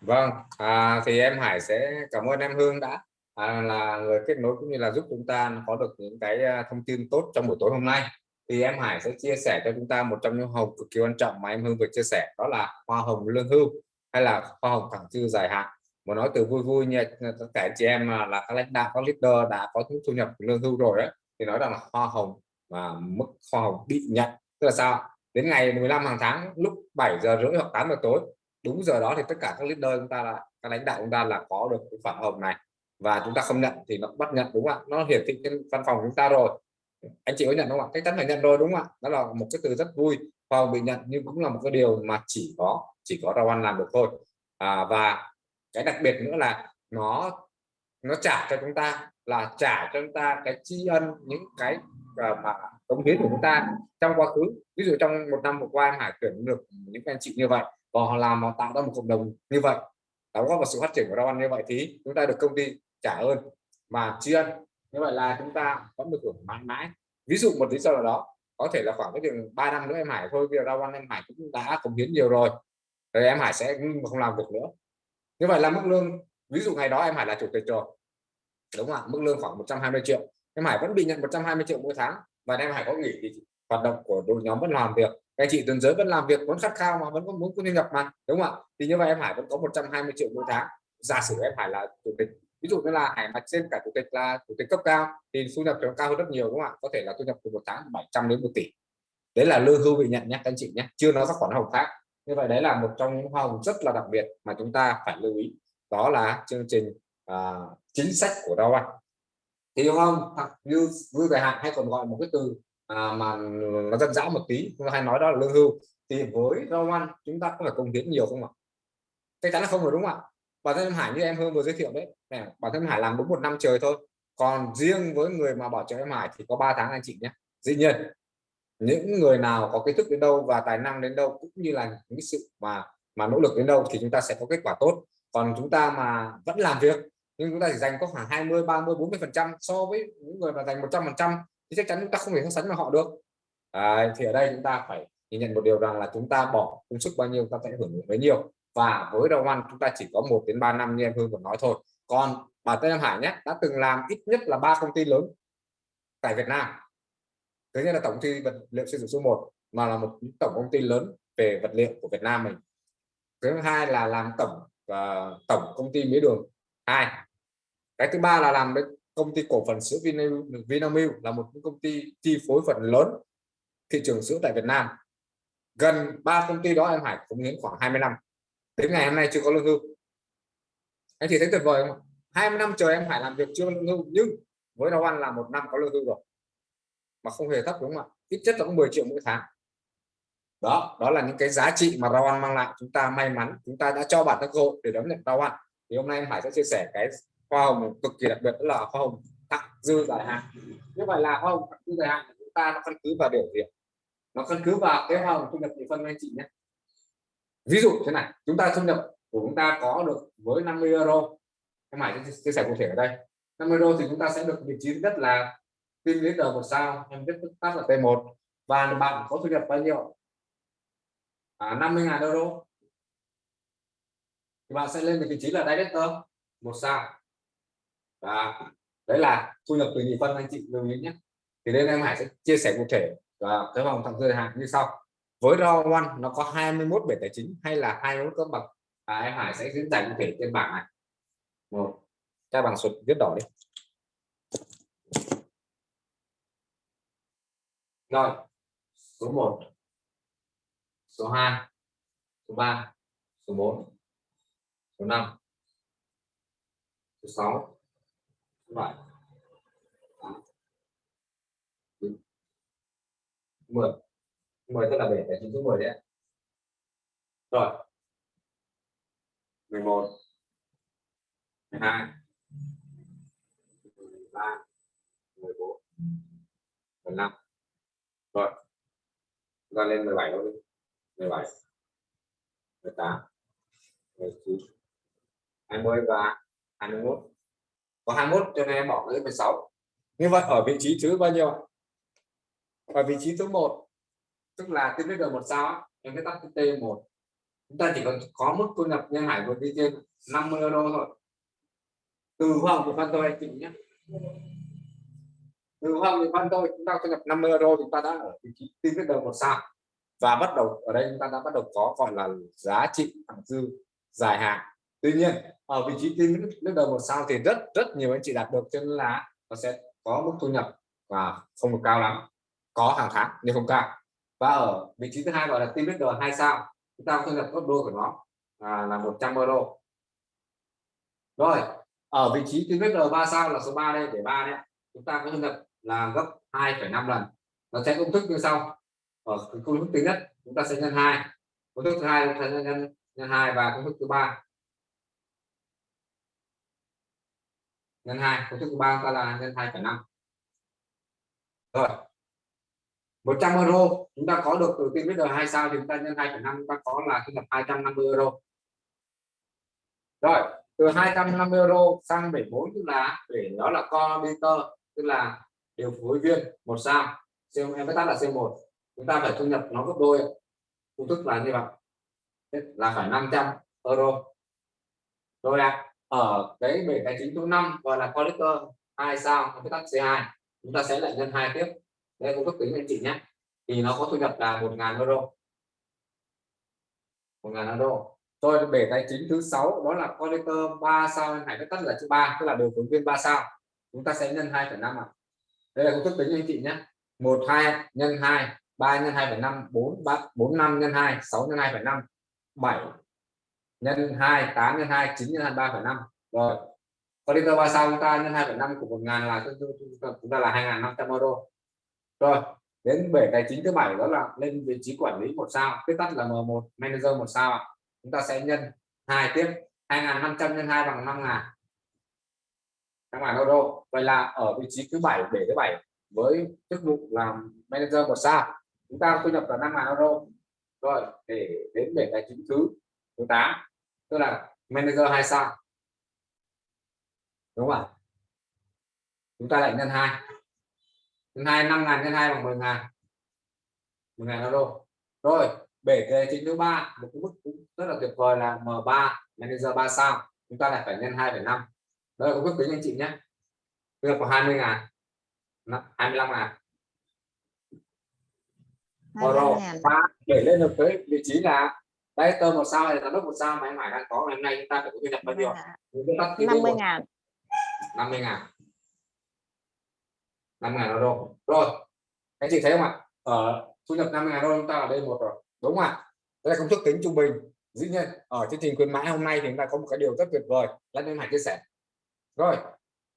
Vâng, à, thì em Hải sẽ cảm ơn em Hương đã à, là người kết nối cũng như là giúp chúng ta có được những cái à, thông tin tốt trong buổi tối hôm nay. Thì em Hải sẽ chia sẻ cho chúng ta một trong những hồng cực kỳ quan trọng mà em Hương vừa chia sẻ đó là hoa hồng lương hưu hay là hoa hồng thẳng dư dài hạn. mà nói từ vui vui nha tất cả chị em à, là các lãnh đạo, các leader đã có thu nhập lương hưu rồi đấy thì nói rằng là hoa hồng và mức hoa hồng bị nhận tức là sao? Đến ngày 15 hàng tháng lúc 7 giờ rưỡi hoặc 8 giờ tối đúng giờ đó thì tất cả các leader chúng ta là các lãnh đạo chúng ta là có được cái khoản hồng này và chúng ta không nhận thì nó bắt nhận đúng không ạ? Nó hiển thị trên văn phòng chúng ta rồi. Anh chị có nhận không ạ? Chắc chắn phải nhận rồi đúng không ạ? Đó là một cái từ rất vui. Hồng bị nhận nhưng cũng là một cái điều mà chỉ có chỉ có rau ăn làm được thôi. À, và cái đặc biệt nữa là nó nó trả cho chúng ta là trả cho chúng ta cái tri ân những cái à, mà cống hiến của chúng ta trong quá khứ. Ví dụ trong một năm vừa qua Hải tuyển được những anh chị như vậy và họ làm họ tạo ra một cộng đồng như vậy. Đóng góp vào sự phát triển của rau ăn như vậy thì chúng ta được công ty trả ơn. Mà tri ân, như vậy là chúng ta vẫn được hưởng mãi mãi. Ví dụ một lý do nào đó, có thể là khoảng cái chừng ba năm nữa em Hải thôi, bây giờ rau em Hải cũng đã cống hiến nhiều rồi. Rồi em Hải sẽ không làm việc nữa. Như vậy là mức lương, ví dụ ngày đó em Hải là chủ tịch rồi. Đúng không ạ? Mức lương khoảng 120 triệu. Em Hải vẫn bị nhận 120 triệu mỗi tháng và em Hải có nghỉ thì hoạt động của đội nhóm vẫn làm việc. Các anh chị tuần giới vẫn làm việc, vẫn khát khao mà vẫn có muốn có thu nhập mà. Đúng không ạ? Thì như vậy em Hải vẫn có 120 triệu mỗi tháng. Giả sử em Hải là chủ tịch ví dụ như là Hải mạch trên cả chủ tịch là chủ tịch cấp cao thì thu nhập nó cao hơn rất nhiều đúng không ạ? Có thể là thu nhập từ một tháng 700 đến 1 tỷ. Đấy là lương hưu bị nhận nhé các anh chị nhé chưa nói các khoản hồng khác. Như vậy đấy là một trong những hoa hồng rất là đặc biệt mà chúng ta phải lưu ý. Đó là chương trình à, chính sách của đâu anh thì hoa hồng hoặc như vui dài hạn hay còn gọi một cái từ à, mà nó dân dã một tí chúng ta hay nói đó là lương hưu. Thì với rau ăn chúng ta có phải công hiến nhiều không ạ? Chắc chắn là không rồi đúng không ạ? Bản thân Hải như em Hương vừa giới thiệu đấy. Này, bản thân Hải làm đúng một năm trời thôi. Còn riêng với người mà bảo trợ em Hải thì có 3 tháng anh chị nhé. Dĩ nhiên những người nào có kiến thức đến đâu và tài năng đến đâu cũng như là những sự mà mà nỗ lực đến đâu thì chúng ta sẽ có kết quả tốt. Còn chúng ta mà vẫn làm việc nhưng chúng ta chỉ dành có khoảng 20 30 40 phần trăm so với những người mà dành 100 phần trăm thì chắc chắn chúng ta không thể so sánh với họ được. À, thì ở đây chúng ta phải nhìn nhận một điều rằng là chúng ta bỏ công sức bao nhiêu ta sẽ hưởng bấy nhiêu và với đầu ăn chúng ta chỉ có 1 đến 3 năm như em Hương vừa nói thôi. Còn bản thân em Hải nhé đã từng làm ít nhất là ba công ty lớn tại Việt Nam. Thứ nhất là tổng ty vật liệu xây dựng số 1 mà là một tổng công ty lớn về vật liệu của Việt Nam mình. Thứ hai là làm tổng và tổng công ty mía đường. Hai. Cái thứ ba là làm với công ty cổ phần sữa Vinamilk, Vinamilk là một công ty chi phối phần lớn thị trường sữa tại Việt Nam. Gần ba công ty đó em Hải cũng hiến khoảng 20 năm đến ngày hôm nay chưa có lương hưu. Anh chị thấy tuyệt vời không 20 năm trời em phải làm việc chưa lương hưu, nhưng với Dow An là một năm có lương hưu rồi. Mà không hề thấp đúng không ạ? Ít nhất là cũng 10 triệu mỗi tháng. Đó đó là những cái giá trị mà Dow One mang lại. Chúng ta may mắn, chúng ta đã cho bản thân cơ hội để đón nhận Dow One thì hôm nay em Hải sẽ chia sẻ cái hoa hồng cực kỳ đặc biệt, đó là hoa hồng tặng dư dài hạn. Như vậy là hoa hồng tặng dư dài hạn của chúng ta nó căn cứ vào điều gì nó căn cứ vào cái hoa hồng thu nhập nhị phân anh chị nhé ví dụ thế này chúng ta thu nhập của chúng ta có được với 50 euro. Em Hải sẽ chia sẻ cụ thể ở đây. 50 euro thì chúng ta sẽ được vị trí nhất là team leader một sao em viết tắt là T1 và bạn có thu nhập bao nhiêu à, 50.000 euro. Thì bạn sẽ lên được vị trí là director một sao. Và đấy là thu nhập từ nhị phân anh chị lưu ý nhé. Thì đây em Hải sẽ chia sẻ cụ thể và cái vòng thẳng dư hạn như sau với row One nó có 21 bể tài chính hay là 21 cấp bậc à, em Hải sẽ diễn giải cụ thể trên bảng này. Một các bảng sụt viết đỏ đi. Rồi số 1 số 2 số 3 số 4 số 5 số 6 số 7 8, 10 10 tức là bể tài chính số 10 đấy rồi. 11 12 13 14 15 rồi. Ra lên 17 đâu đi. 17 18 19 20 và 21 có 21 cho nên em bỏ cái 16 như vậy ở vị trí thứ bao nhiêu ở vị trí thứ 1 tức là team leader một sao em cái tắt T1 chúng ta chỉ cần có mức thu nhập nhân hải vượt đi trên 50 euro thôi. Từ hoàng của phân tôi anh chị nhé. Từ hoàng của phân tôi chúng ta thu nhập 50 euro, chúng ta đã ở vị trí team leader một sao. Và bắt đầu ở đây chúng ta đã bắt đầu có gọi là giá trị thẳng dư dài hạn. Tuy nhiên, ở vị trí team đầu một sao thì rất rất nhiều anh chị đạt được cho nên là nó sẽ có mức thu nhập và không được cao lắm. Có hàng tháng nhưng không cao và ở vị trí thứ hai gọi là tim leader hai sao. Chúng ta thu nhập gấp đôi của nó à, là 100 euro. Rồi ở vị trí tim leader ba sao là số 3 đây để ba đấy. Chúng ta có thu nhập là gấp 2,5 lần. Nó sẽ công thức như sau. Ở công thức thứ nhất chúng ta sẽ nhân hai. Công thức thứ hai chúng ta sẽ nhân nhân hai và công thức thứ ba. Nhân hai công thức thứ ba ta là nhân 2,5 rồi. 100 euro. Chúng ta có được từ bây giờ hai sao thì chúng ta nhân 2,5 chúng ta có là thu nhập 250 euro. Rồi từ 250 euro sang 74 tức là để đó là coordinator tức là điều phối viên một sao. Xem em tắt là C1 chúng ta phải thu nhập nó gấp đôi. Công thức là như vậy. Là phải 500 euro. Rồi ạ ở cái bể tài chính số 5 gọi là collector 2 sao cái tắt C2 chúng ta sẽ lại nhân 2 tiếp đây cũng thức tính anh chị nhé. Thì nó có thu nhập là 1.000 euro. 1.000 euro. Rồi bể tài chính thứ sáu đó là connector 3 sao anh Hải tắt là chữ 3 tức là điều phối viên 3 sao. Chúng ta sẽ nhân 2,5 ạ. Đây là công thức tính anh chị nhé. 1 2 nhân 2 3 nhân 2,5 4 3 4 5 nhân 2 6 nhân 2,5 7 nhân 2 8 nhân 2 9 nhân 2 3,5 rồi connector 3 sao chúng ta nhân 2,5 của 1.000 là chúng ta là 2.500 euro rồi, đến bể tài chính thứ bảy đó là lên vị trí quản lý một sao. Viết tắt là M1 manager một sao ạ. Chúng ta sẽ nhân hai tiếp 2.500 nhân 2 bằng 5.000 các bạn euro vậy là ở vị trí thứ bảy, bể thứ bảy với chức vụ làm manager một sao. Chúng ta thu nhập là 5.000 euro. Rồi, để đến bể tài chính thứ thứ 8 tức là manager hai sao. Đúng không ạ? Chúng ta lại nhân hai nhân hai năm ngàn nhân hai bằng 10 ngàn. 10 ngàn euro. Rồi bể tài chính thứ ba. Một cái mức cũng rất là tuyệt vời là M3 manager 3 sao. Chúng ta lại phải nhân 2,5 đây là công thức tính anh chị nhé. Tức là có 20 ngàn. 25 ngàn. Euro. 25.000. và để lên được tới vị trí là đây tơ một sao hay giám đốc một sao mà em Hải đang có ngày hôm nay chúng ta phải có thu nhập bao nhiêu? Dạ, Chúng ta tắt cái 50 một. ngàn. 50 ngàn năm ngàn euro. Rồi anh chị thấy không ạ? Ở thu nhập 50 ngàn euro chúng ta ở đây một rồi đúng không ạ? Đây là công thức tính trung bình. Dĩ nhiên ở chương trình khuyến mãi hôm nay thì chúng ta có một cái điều rất tuyệt vời là nên hãy chia sẻ. Rồi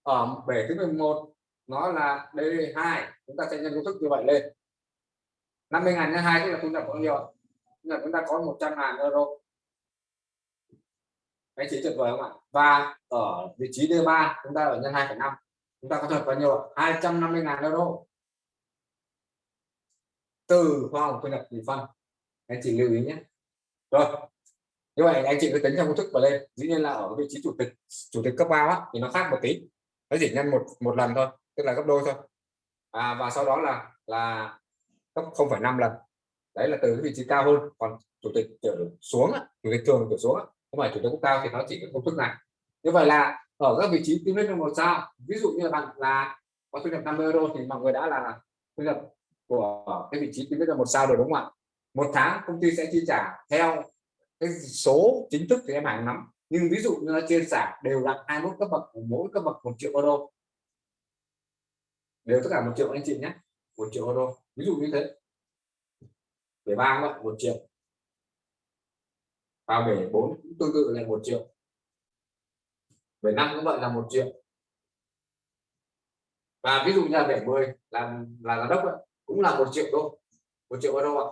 ở bể thứ 11 nó là D2 chúng ta sẽ nhân công thức như vậy lên. 50 ngàn nhân 2 tức là thu nhập bao nhiêu ạ? chúng ta có 100 ngàn euro. Anh chị tuyệt vời không ạ? Và ở vị trí D3 chúng ta ở nhân 2,5 chúng ta có thật bao nhiêu 250 ngàn euro. Từ hoa hồng thu nhập tỷ phân. Anh chị lưu ý nhé. Rồi như vậy anh chị cứ tính theo công thức và lên dĩ nhiên là ở vị trí chủ tịch chủ tịch cấp cao á, thì nó khác một tí. Nó chỉ nhân một một lần thôi tức là gấp đôi thôi. À, và sau đó là là gấp 0,5 lần. Đấy là từ cái vị trí cao hơn. Còn chủ tịch trở xuống chủ tịch thường trở xuống không phải chủ tịch cấp cao thì nó chỉ có công thức này. Như vậy là ở các vị trí tim lên một sao, ví dụ như là bạn là có thu nhập 50 euro thì mọi người đã là thu nhập của cái vị trí tim lên một sao rồi, đúng không ạ? Một tháng công ty sẽ chi trả theo cái số chính thức thì em hàng nắm nhưng ví dụ như nó chia sẻ đều là 21 cấp bậc, mỗi cấp bậc một triệu euro. Đều tất cả một triệu anh chị nhé, một triệu euro. Ví dụ như thế. Bể ba vậy, một triệu. Và bể bốn cũng tương tự là một triệu bể năm cũng vậy là một triệu và ví dụ như là 70 làm là là giám đốc ấy, cũng là một triệu đô một triệu euro ạ.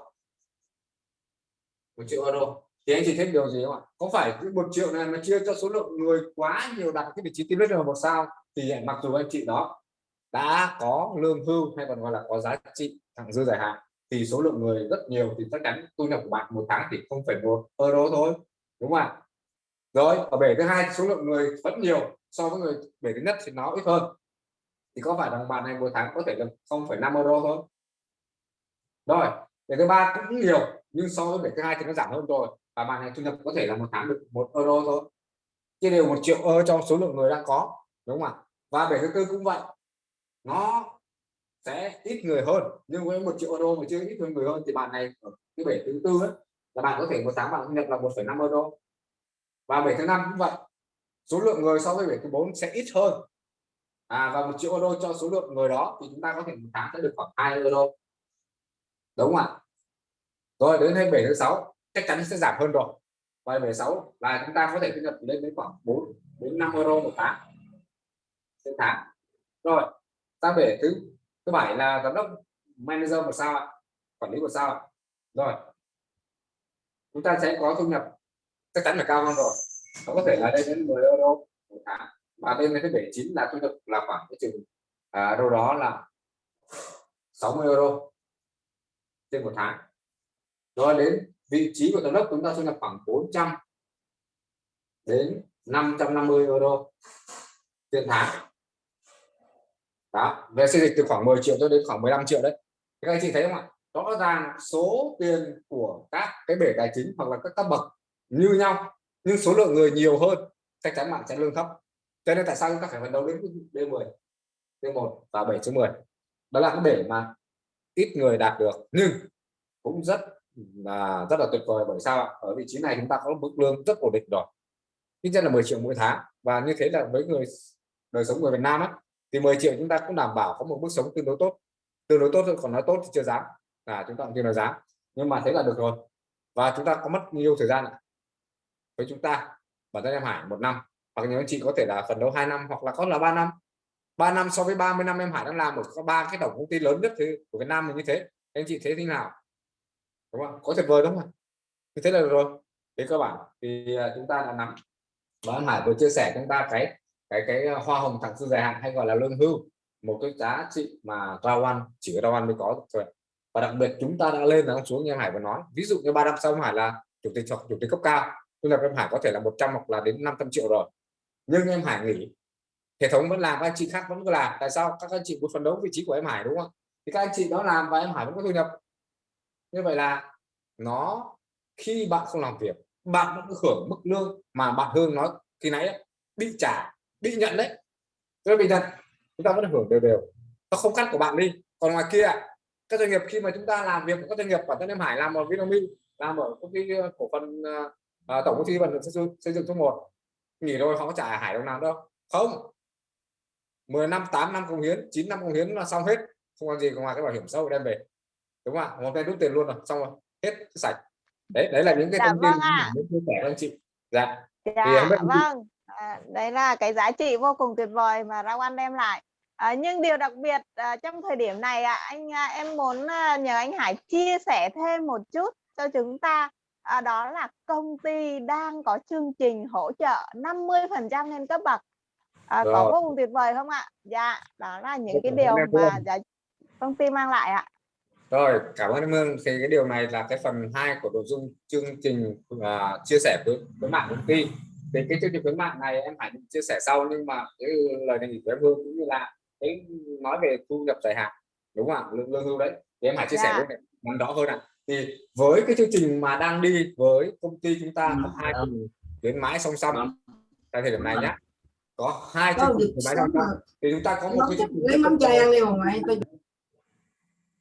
Một triệu euro. Thì anh chị thấy điều gì không ạ? Có phải cái một triệu này mà chia cho số lượng người quá nhiều đặt cái vị trí team là một sao thì mặc dù anh chị đó đã có lương hưu hay còn gọi là có giá trị thẳng dư dài hạn thì số lượng người rất nhiều thì chắc chắn thu nhập của bạn một tháng thì không phải một euro thôi đúng không ạ? Rồi ở bể thứ hai số lượng người vẫn nhiều so với người bể thứ nhất thì nó ít hơn. Thì có phải rằng bạn này một tháng có thể là 0,5 euro thôi? Rồi bể thứ ba cũng nhiều nhưng so với bể thứ hai thì nó giảm hơn rồi và bạn này thu nhập có thể là một tháng được một euro thôi. Chia đều một triệu euro cho số lượng người đang có đúng không ạ? Và bể thứ tư cũng vậy nó sẽ ít người hơn nhưng với một triệu euro mà chưa ít hơn người hơn thì bạn này ở cái bể thứ tư ấy, là bạn có thể một tháng bạn thu nhập là 1,5 euro và bể thứ năm cũng vậy. Số lượng người so với 7 tháng 4 sẽ ít hơn. À, và một triệu euro cho số lượng người đó thì chúng ta có thể một tháng sẽ được khoảng 2 euro. Đúng không ạ? Rồi đến 27 tháng 6 chắc chắn sẽ giảm hơn rồi. Và 76 là chúng ta có thể thu nhập lên đến khoảng 4 đến 5 euro một tháng. Trên tháng. Rồi sang về thứ thứ bảy là giám đốc manager một sao ạ? Quản lý một sao ạ? Rồi chúng ta sẽ có thu nhập chắc chắn là cao hơn rồi. Nó có thể là lên đến 10 euro một tháng. Và bên cái bể chính là thu nhập là khoảng cái chừng à, đâu đó là 60 euro trên một tháng. Rồi đến vị trí của giám đốc chúng ta thu nhập khoảng 400 đến 550 euro trên tháng. Đó về xây dịch từ khoảng 10 triệu cho đến khoảng 15 triệu đấy. Các anh chị thấy không ạ? Rõ ràng số tiền của các cái bể tài chính hoặc là các cấp bậc như nhau nhưng số lượng người nhiều hơn chắc chắn bạn sẽ lương thấp. Cho nên tại sao chúng ta phải phấn đấu đến D10 D1 và 7 số 10 đó là cái bể mà ít người đạt được nhưng cũng rất là rất là tuyệt vời. Bởi sao ở vị trí này chúng ta có mức lương rất ổn định rồi. Ít nhất là 10 triệu mỗi tháng. Và như thế là với người đời sống người Việt Nam ấy, thì 10 triệu chúng ta cũng đảm bảo có một mức sống tương đối tốt. Tương đối tốt thôi còn nói tốt thì chưa dám. Là chúng ta cũng chưa nói dám. Nhưng mà thế là được rồi. Và chúng ta có mất nhiều thời gian với chúng ta bản thân em Hải một năm. Hoặc nhiều anh chị có thể là phần đấu 2 năm hoặc là có là 3 năm. 3 năm so với 30 năm em Hải đang làm một có ba cái tổng công ty lớn nhất của Việt Nam mình như thế. Anh chị thấy thế nào? Đúng không? Có tuyệt vời đúng không như thế là được rồi. Thế cơ bản thì à, chúng ta đã nắm. Và em Hải vừa chia sẻ chúng ta cái cái cái à, hoa hồng thẳng dư dài hạn hay gọi là lương hưu, một cái giá trị mà rao ăn chỉ có rao ăn mới có thôi. Và đặc biệt chúng ta đã lên đã xuống như em Hải vừa nói. Ví dụ như ba năm sau em Hải là chủ tịch hoặc chủ tịch cấp cao thu nhập em Hải có thể là 100 hoặc là đến 500 triệu rồi. Nhưng em Hải nghỉ. Hệ thống vẫn làm các anh chị khác vẫn cứ làm. Tại sao? Các anh chị muốn phấn đấu vị trí của em Hải đúng không? Thì các anh chị đó làm và em Hải vẫn có thu nhập. Như vậy là nó khi bạn không làm việc bạn vẫn hưởng mức lương mà bạn Hương nói khi nãy ấy, bị trả bị nhận đấy. Tôi bị nhận chúng ta vẫn hưởng đều đều. Nó không cắt của bạn đi. Còn ngoài kia các doanh nghiệp khi mà chúng ta làm việc của các doanh nghiệp bản thân em Hải làm ở Vinamilk làm ở công ty ờ, cổ phần ờ, uh, tổng công ty vận xây dựng xây dựng số 1 nghỉ rồi họ có trả Hải đồng nào đâu. Không. 10 năm 8 năm công hiến 9 năm công hiến là xong hết. Không còn gì ngoài cái bảo hiểm xã hội đem về. Đúng không ạ? Một cái rút tiền luôn rồi xong rồi hết sạch. Đấy đấy là những cái Dạ thông tin vâng muốn chia sẻ với anh chị. Dạ. Dạ, không biết vâng. À, đấy là cái giá trị vô cùng tuyệt vời mà Rao An đem lại. À, nhưng điều đặc biệt à, trong thời điểm này ạ, anh à, em muốn à, nhờ anh Hải chia sẻ thêm một chút cho chúng ta. À, đó là công ty đang có chương trình hỗ trợ 50% lên cấp bậc. À, có vô cùng tuyệt vời không ạ? Dạ, đó là những Vô cái điều mà giá công ty mang lại ạ. Rồi, cảm ơn em Hương. Thì cái điều này là cái phần 2 của nội dung chương trình à, chia sẻ với với mạng công ty. Thì cái chương trình khuyến mại này em phải chia sẻ sau nhưng mà cái lời đề nghị của em Hương cũng như là cái nói về thu nhập dài hạn đúng không ạ lương, lương hưu đấy thì em hãy chia sẻ Dạ. với này nắm rõ hơn ạ thì với cái chương trình mà đang đi với công ty chúng ta có hai cùng khuyến mãi song song tại thời điểm này nhé có hai chương trình khuyến mãi song song thì chúng ta có một cái chắc chương trình lấy mắm chay ăn đi mà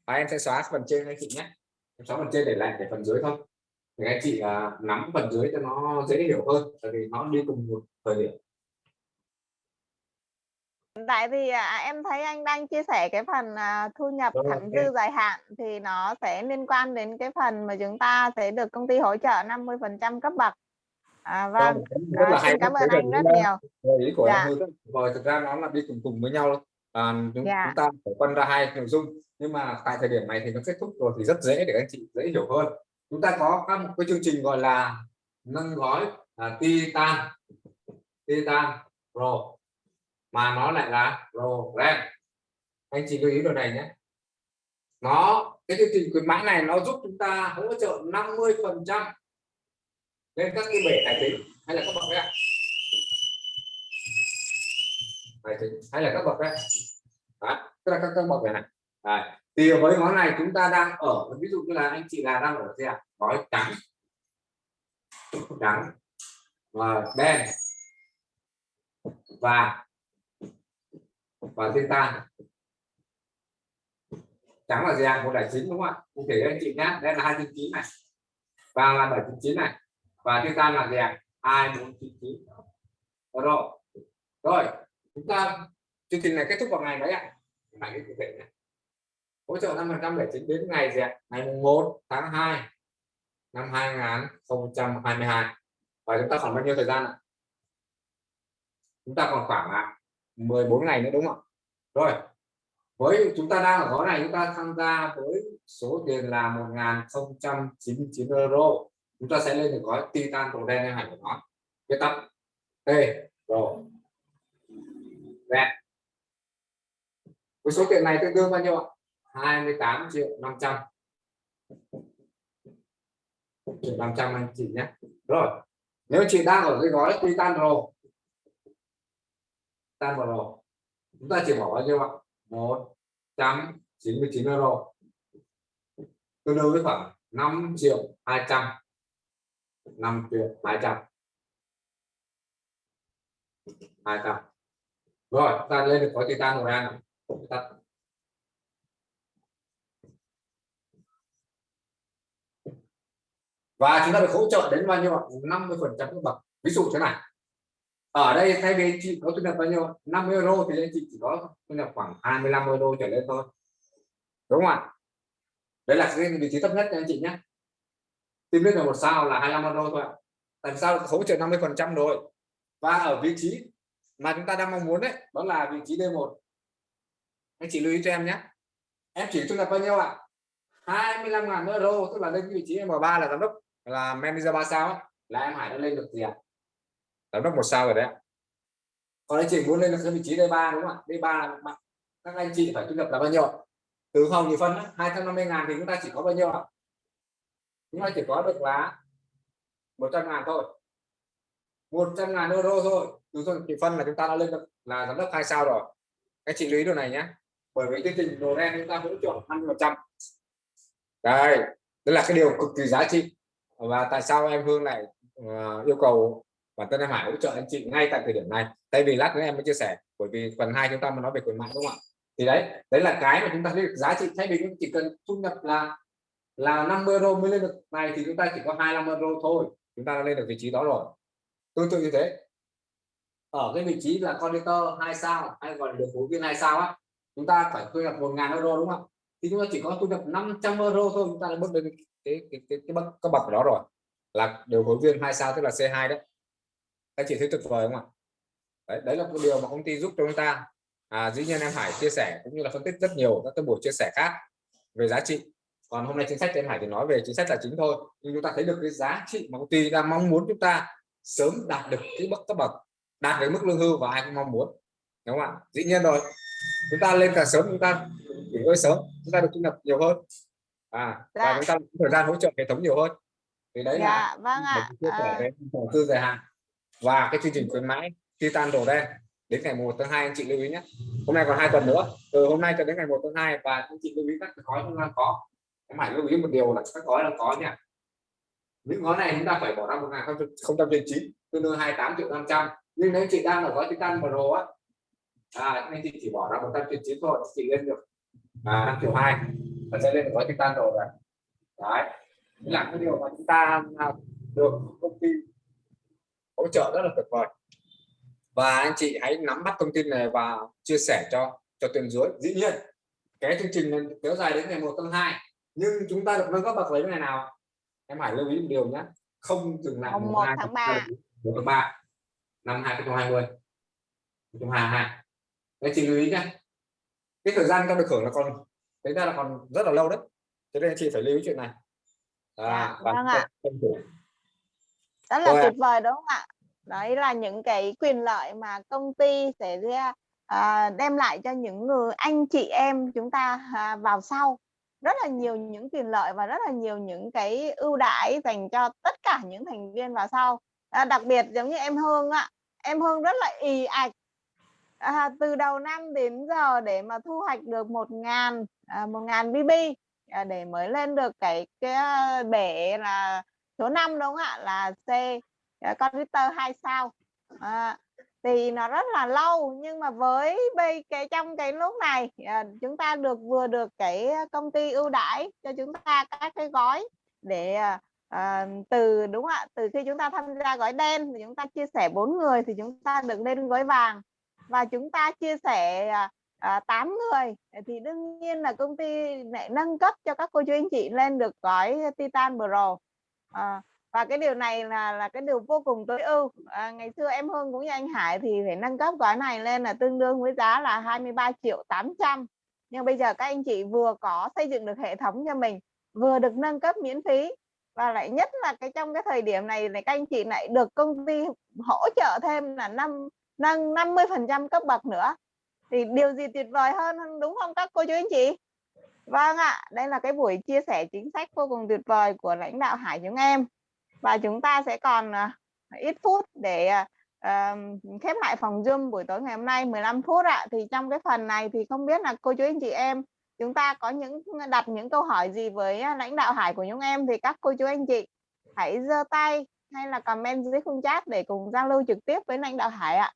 mày em sẽ xóa phần trên anh chị nhé. Em xóa phần trên để lại để phần dưới thôi thì anh chị à, nắm phần dưới cho nó dễ hiểu hơn tại vì nó đi cùng một thời điểm Tại vì à, em thấy anh đang chia sẻ cái phần à, thu nhập Rồi, thẳng dư dài hạn thì nó sẽ liên quan đến cái phần mà chúng ta sẽ được công ty hỗ trợ 50% cấp bậc. À, vâng, rất là à, xin cảm ơn anh rất nhiều. Rồi, ý của Dạ. em vời thực ra nó là đi cùng cùng với nhau à, chúng, Dạ. chúng ta phải phân ra hai nội dung nhưng mà tại thời điểm này thì nó kết thúc rồi thì rất dễ để anh chị dễ hiểu hơn chúng ta có các một cái chương trình gọi là nâng gói à, Titan Titan Pro mà nó lại là program. Anh chị lưu ý điều này nhé. Nó, cái chương trình khuyến mãi này nó giúp chúng ta hỗ trợ 50 phần trăm lên các cái bể tài chính. Hay là các bậc đấy tài chính, hay là các bậc đấy đó, tức là các các bậc này này Đấy. thì với món này chúng ta đang ở, ví dụ như là anh chị là đang ở gì ạ? Gói trắng. Trắng. Và đen. Và và thiên tan trắng là gì của đại chín đúng không ạ? Cụ thể anh chị nhé đây là hai chín chín này. Và là bảy chín chín này. Và thiên tan là gì ạ hai bốn chín chín. Rồi. Rồi, chúng ta, chương trình này kết thúc vào ngày mấy ạ. Bạn cái cụ thể này. Hỗ trợ năm phần trăm để chính đến ngày gì ạ ngày mùng 1 tháng 2 năm 2022 và chúng ta còn bao nhiêu thời gian ạ? Chúng ta còn khoảng 14 ngày nữa, đúng không rồi, với chúng ta đang ở gói này, chúng ta tham gia với số tiền là 1099 euro. Chúng ta sẽ lên được gói titan màu đen như của nó viết tắt. T rồi Đen. với số tiền này tương đương bao nhiêu ạ? 28 triệu 500 triệu 500 anh chị nhé. Rồi, nếu chị đang ở cái gói titan rồi titan pro chúng ta chỉ bỏ bao nhiêu ạ? 199 euro tương đương với khoảng 5 triệu 200 5 triệu 200 200 rồi ta lên được có titan màu đen này. Tắt. và chúng ta được hỗ trợ đến bao nhiêu ạ? 50 phần trăm bậc. Ví dụ thế này ở đây thay vì chị có thu nhập bao nhiêu? 50 euro thì anh chị chỉ có thu nhập khoảng 25 euro trở lên thôi. Đúng không ạ? Đấy là cái vị trí thấp nhất nha anh chị nhé. Tìm biết là một sao là 25 euro thôi ạ. Tại sao hỗ trợ 50 phần trăm rồi? Và ở vị trí mà chúng ta đang mong muốn đấy đó là vị trí D1 anh chị lưu ý cho em nhé. Em chỉ thu nhập bao nhiêu ạ? 25.000 euro tức là lên vị trí M3 là giám đốc là manager 3 sao ấy, là em Hải đã lên được gì ạ? à? Giám đốc một sao rồi đấy ạ. Còn anh chị muốn lên là cái vị trí D3 đúng không ạ? D3 là bạn các anh chị phải thu nhập là bao nhiêu từ hồng thì phân 250 ngàn thì chúng ta chỉ có bao nhiêu ạ? Chúng ta chỉ có được là 100 ngàn thôi. 100 ngàn euro thôi. Từ hồng thì phân là chúng ta đã lên được là giám đốc hai sao rồi. Các chị lưu ý điều này nhé bởi vì chương trình đồ đen chúng ta hỗ trợ 50 phần trăm. Đây đó là cái điều cực kỳ giá trị. Và tại sao em Hương này uh, ờ, yêu cầu và Tân em Hải hỗ trợ anh chị ngay tại thời điểm này. Tại vì lát nữa em mới chia sẻ bởi vì phần hai chúng ta mới nói về quyền mại đúng không ạ? Thì đấy đấy là cái mà chúng ta thấy được giá trị. Thay vì chúng chỉ cần thu nhập là là 50 euro mới lên được này thì chúng ta chỉ có 25 euro thôi. Chúng ta đã lên được vị trí đó rồi. Tương tự như thế. Ở cái vị trí là conductor hai sao hay gọi là điều phối viên hai sao á chúng ta phải thu nhập 1.000 euro đúng không thì chúng ta chỉ có thu nhập 500 euro thôi chúng ta đã bước lên cái cái cái, cái bậc cái bậc đó rồi. Là điều phối viên hai sao tức là C2 đấy các chị thấy tuyệt vời không ạ? Đấy, đấy là cái điều mà công ty giúp cho chúng ta. À, dĩ nhiên em Hải chia sẻ cũng như là phân tích rất nhiều các cái buổi chia sẻ khác về giá trị. Còn hôm nay chính sách em Hải thì nói về chính sách là chính thôi. Nhưng chúng ta thấy được cái giá trị mà công ty đang mong muốn chúng ta sớm đạt được cái bậc cấp bậc đạt được mức lương hưu và ai cũng mong muốn. Đúng không ạ? Dĩ nhiên rồi. Chúng ta lên càng sớm chúng ta nghỉ ngơi sớm chúng ta được thu nhập nhiều hơn. À Dạ. và chúng ta có thời gian hỗ trợ hệ thống nhiều hơn. Thì đấy là dạ vâng ạ. chia sẻ à, về đầu tư dài hạn và cái chương trình khuyến mãi Titan đồ đen đến ngày 1 tháng 2 anh chị lưu ý nhé. Hôm nay còn hai tuần nữa. Từ hôm nay cho đến ngày 1 tháng 2 và anh chị lưu ý các gói chúng ta có. Em hãy lưu ý một điều là các gói là có nha. Những gói này chúng ta phải bỏ ra một ngàn không trăm chín tương đương 28 triệu 500 nhưng nếu chị đang ở gói Titan Pro á à, anh chị chỉ bỏ ra 100 trên thôi chị lên được à, 5 triệu 2 và sẽ lên được gói Titan rồi. Đấy. Là cái điều mà chúng ta à, được công ty hỗ trợ rất là tuyệt vời. Và anh chị hãy nắm bắt thông tin này và chia sẻ cho cho tuyển dưới. Dĩ nhiên cái chương trình này kéo dài đến ngày 1 tháng 2 nhưng chúng ta được nâng cấp bậc lấy ngày nào? Em phải lưu ý một điều nhé không dừng lại Mùng mùng 1 2 tháng 3. 1 tháng 3 năm 2020 2022 anh chị lưu ý nhé cái thời gian ta được hưởng là còn tính ra là còn rất là lâu đấy. Cho nên anh chị phải lưu ý chuyện này. À, Dạ, và vâng ạ. Rất là tuyệt vời đúng không ạ? Đấy là những cái quyền lợi mà công ty sẽ ra à, đem lại cho những người anh chị em chúng ta à, vào sau. Rất là nhiều những quyền lợi và rất là nhiều những cái ưu đãi dành cho tất cả những thành viên vào sau. À, đặc biệt giống như em Hương ạ em Hương rất là ì ạch. À, từ đầu năm đến giờ để mà thu hoạch được một ngàn à, một ngàn BB à, để mới lên được cái cái à, bể là số 5 đúng không ạ? Là C. Dạ, Computer hai sao? À, thì nó rất là lâu nhưng mà với bây cái trong cái lúc này à, chúng ta được vừa được cái công ty ưu đãi cho chúng ta các cái gói để à, từ đúng không ạ? Từ khi chúng ta tham gia gói đen thì chúng ta chia sẻ bốn người thì chúng ta được lên gói vàng. Và chúng ta chia sẻ à, à, 8 người thì đương nhiên là công ty lại nâng cấp cho các cô chú anh chị lên được gói Titan Pro à, và cái điều này là là cái điều vô cùng tối ưu. À, ngày xưa em Hương cũng như anh Hải thì phải nâng cấp gói này lên là tương đương với giá là 23 triệu 800 nhưng bây giờ các anh chị vừa có xây dựng được hệ thống cho mình vừa được nâng cấp miễn phí và lại nhất là cái trong cái thời điểm này này các anh chị lại được công ty hỗ trợ thêm là năm nâng 50 phần trăm cấp bậc nữa. Thì điều gì tuyệt vời hơn đúng không các cô chú anh chị? Vâng ạ, đây là cái buổi chia sẻ chính sách vô cùng tuyệt vời của lãnh đạo Hải chúng em. Và chúng ta sẽ còn à, ít phút để à, à, khép lại phòng Zoom buổi tối ngày hôm nay 15 phút ạ. Thì trong cái phần này thì không biết là cô chú anh chị em, chúng ta có những, đặt những câu hỏi gì với lãnh đạo Hải của chúng em thì các cô chú anh chị hãy giơ tay hay là comment dưới khung chat để cùng giao lưu trực tiếp với lãnh đạo Hải ạ.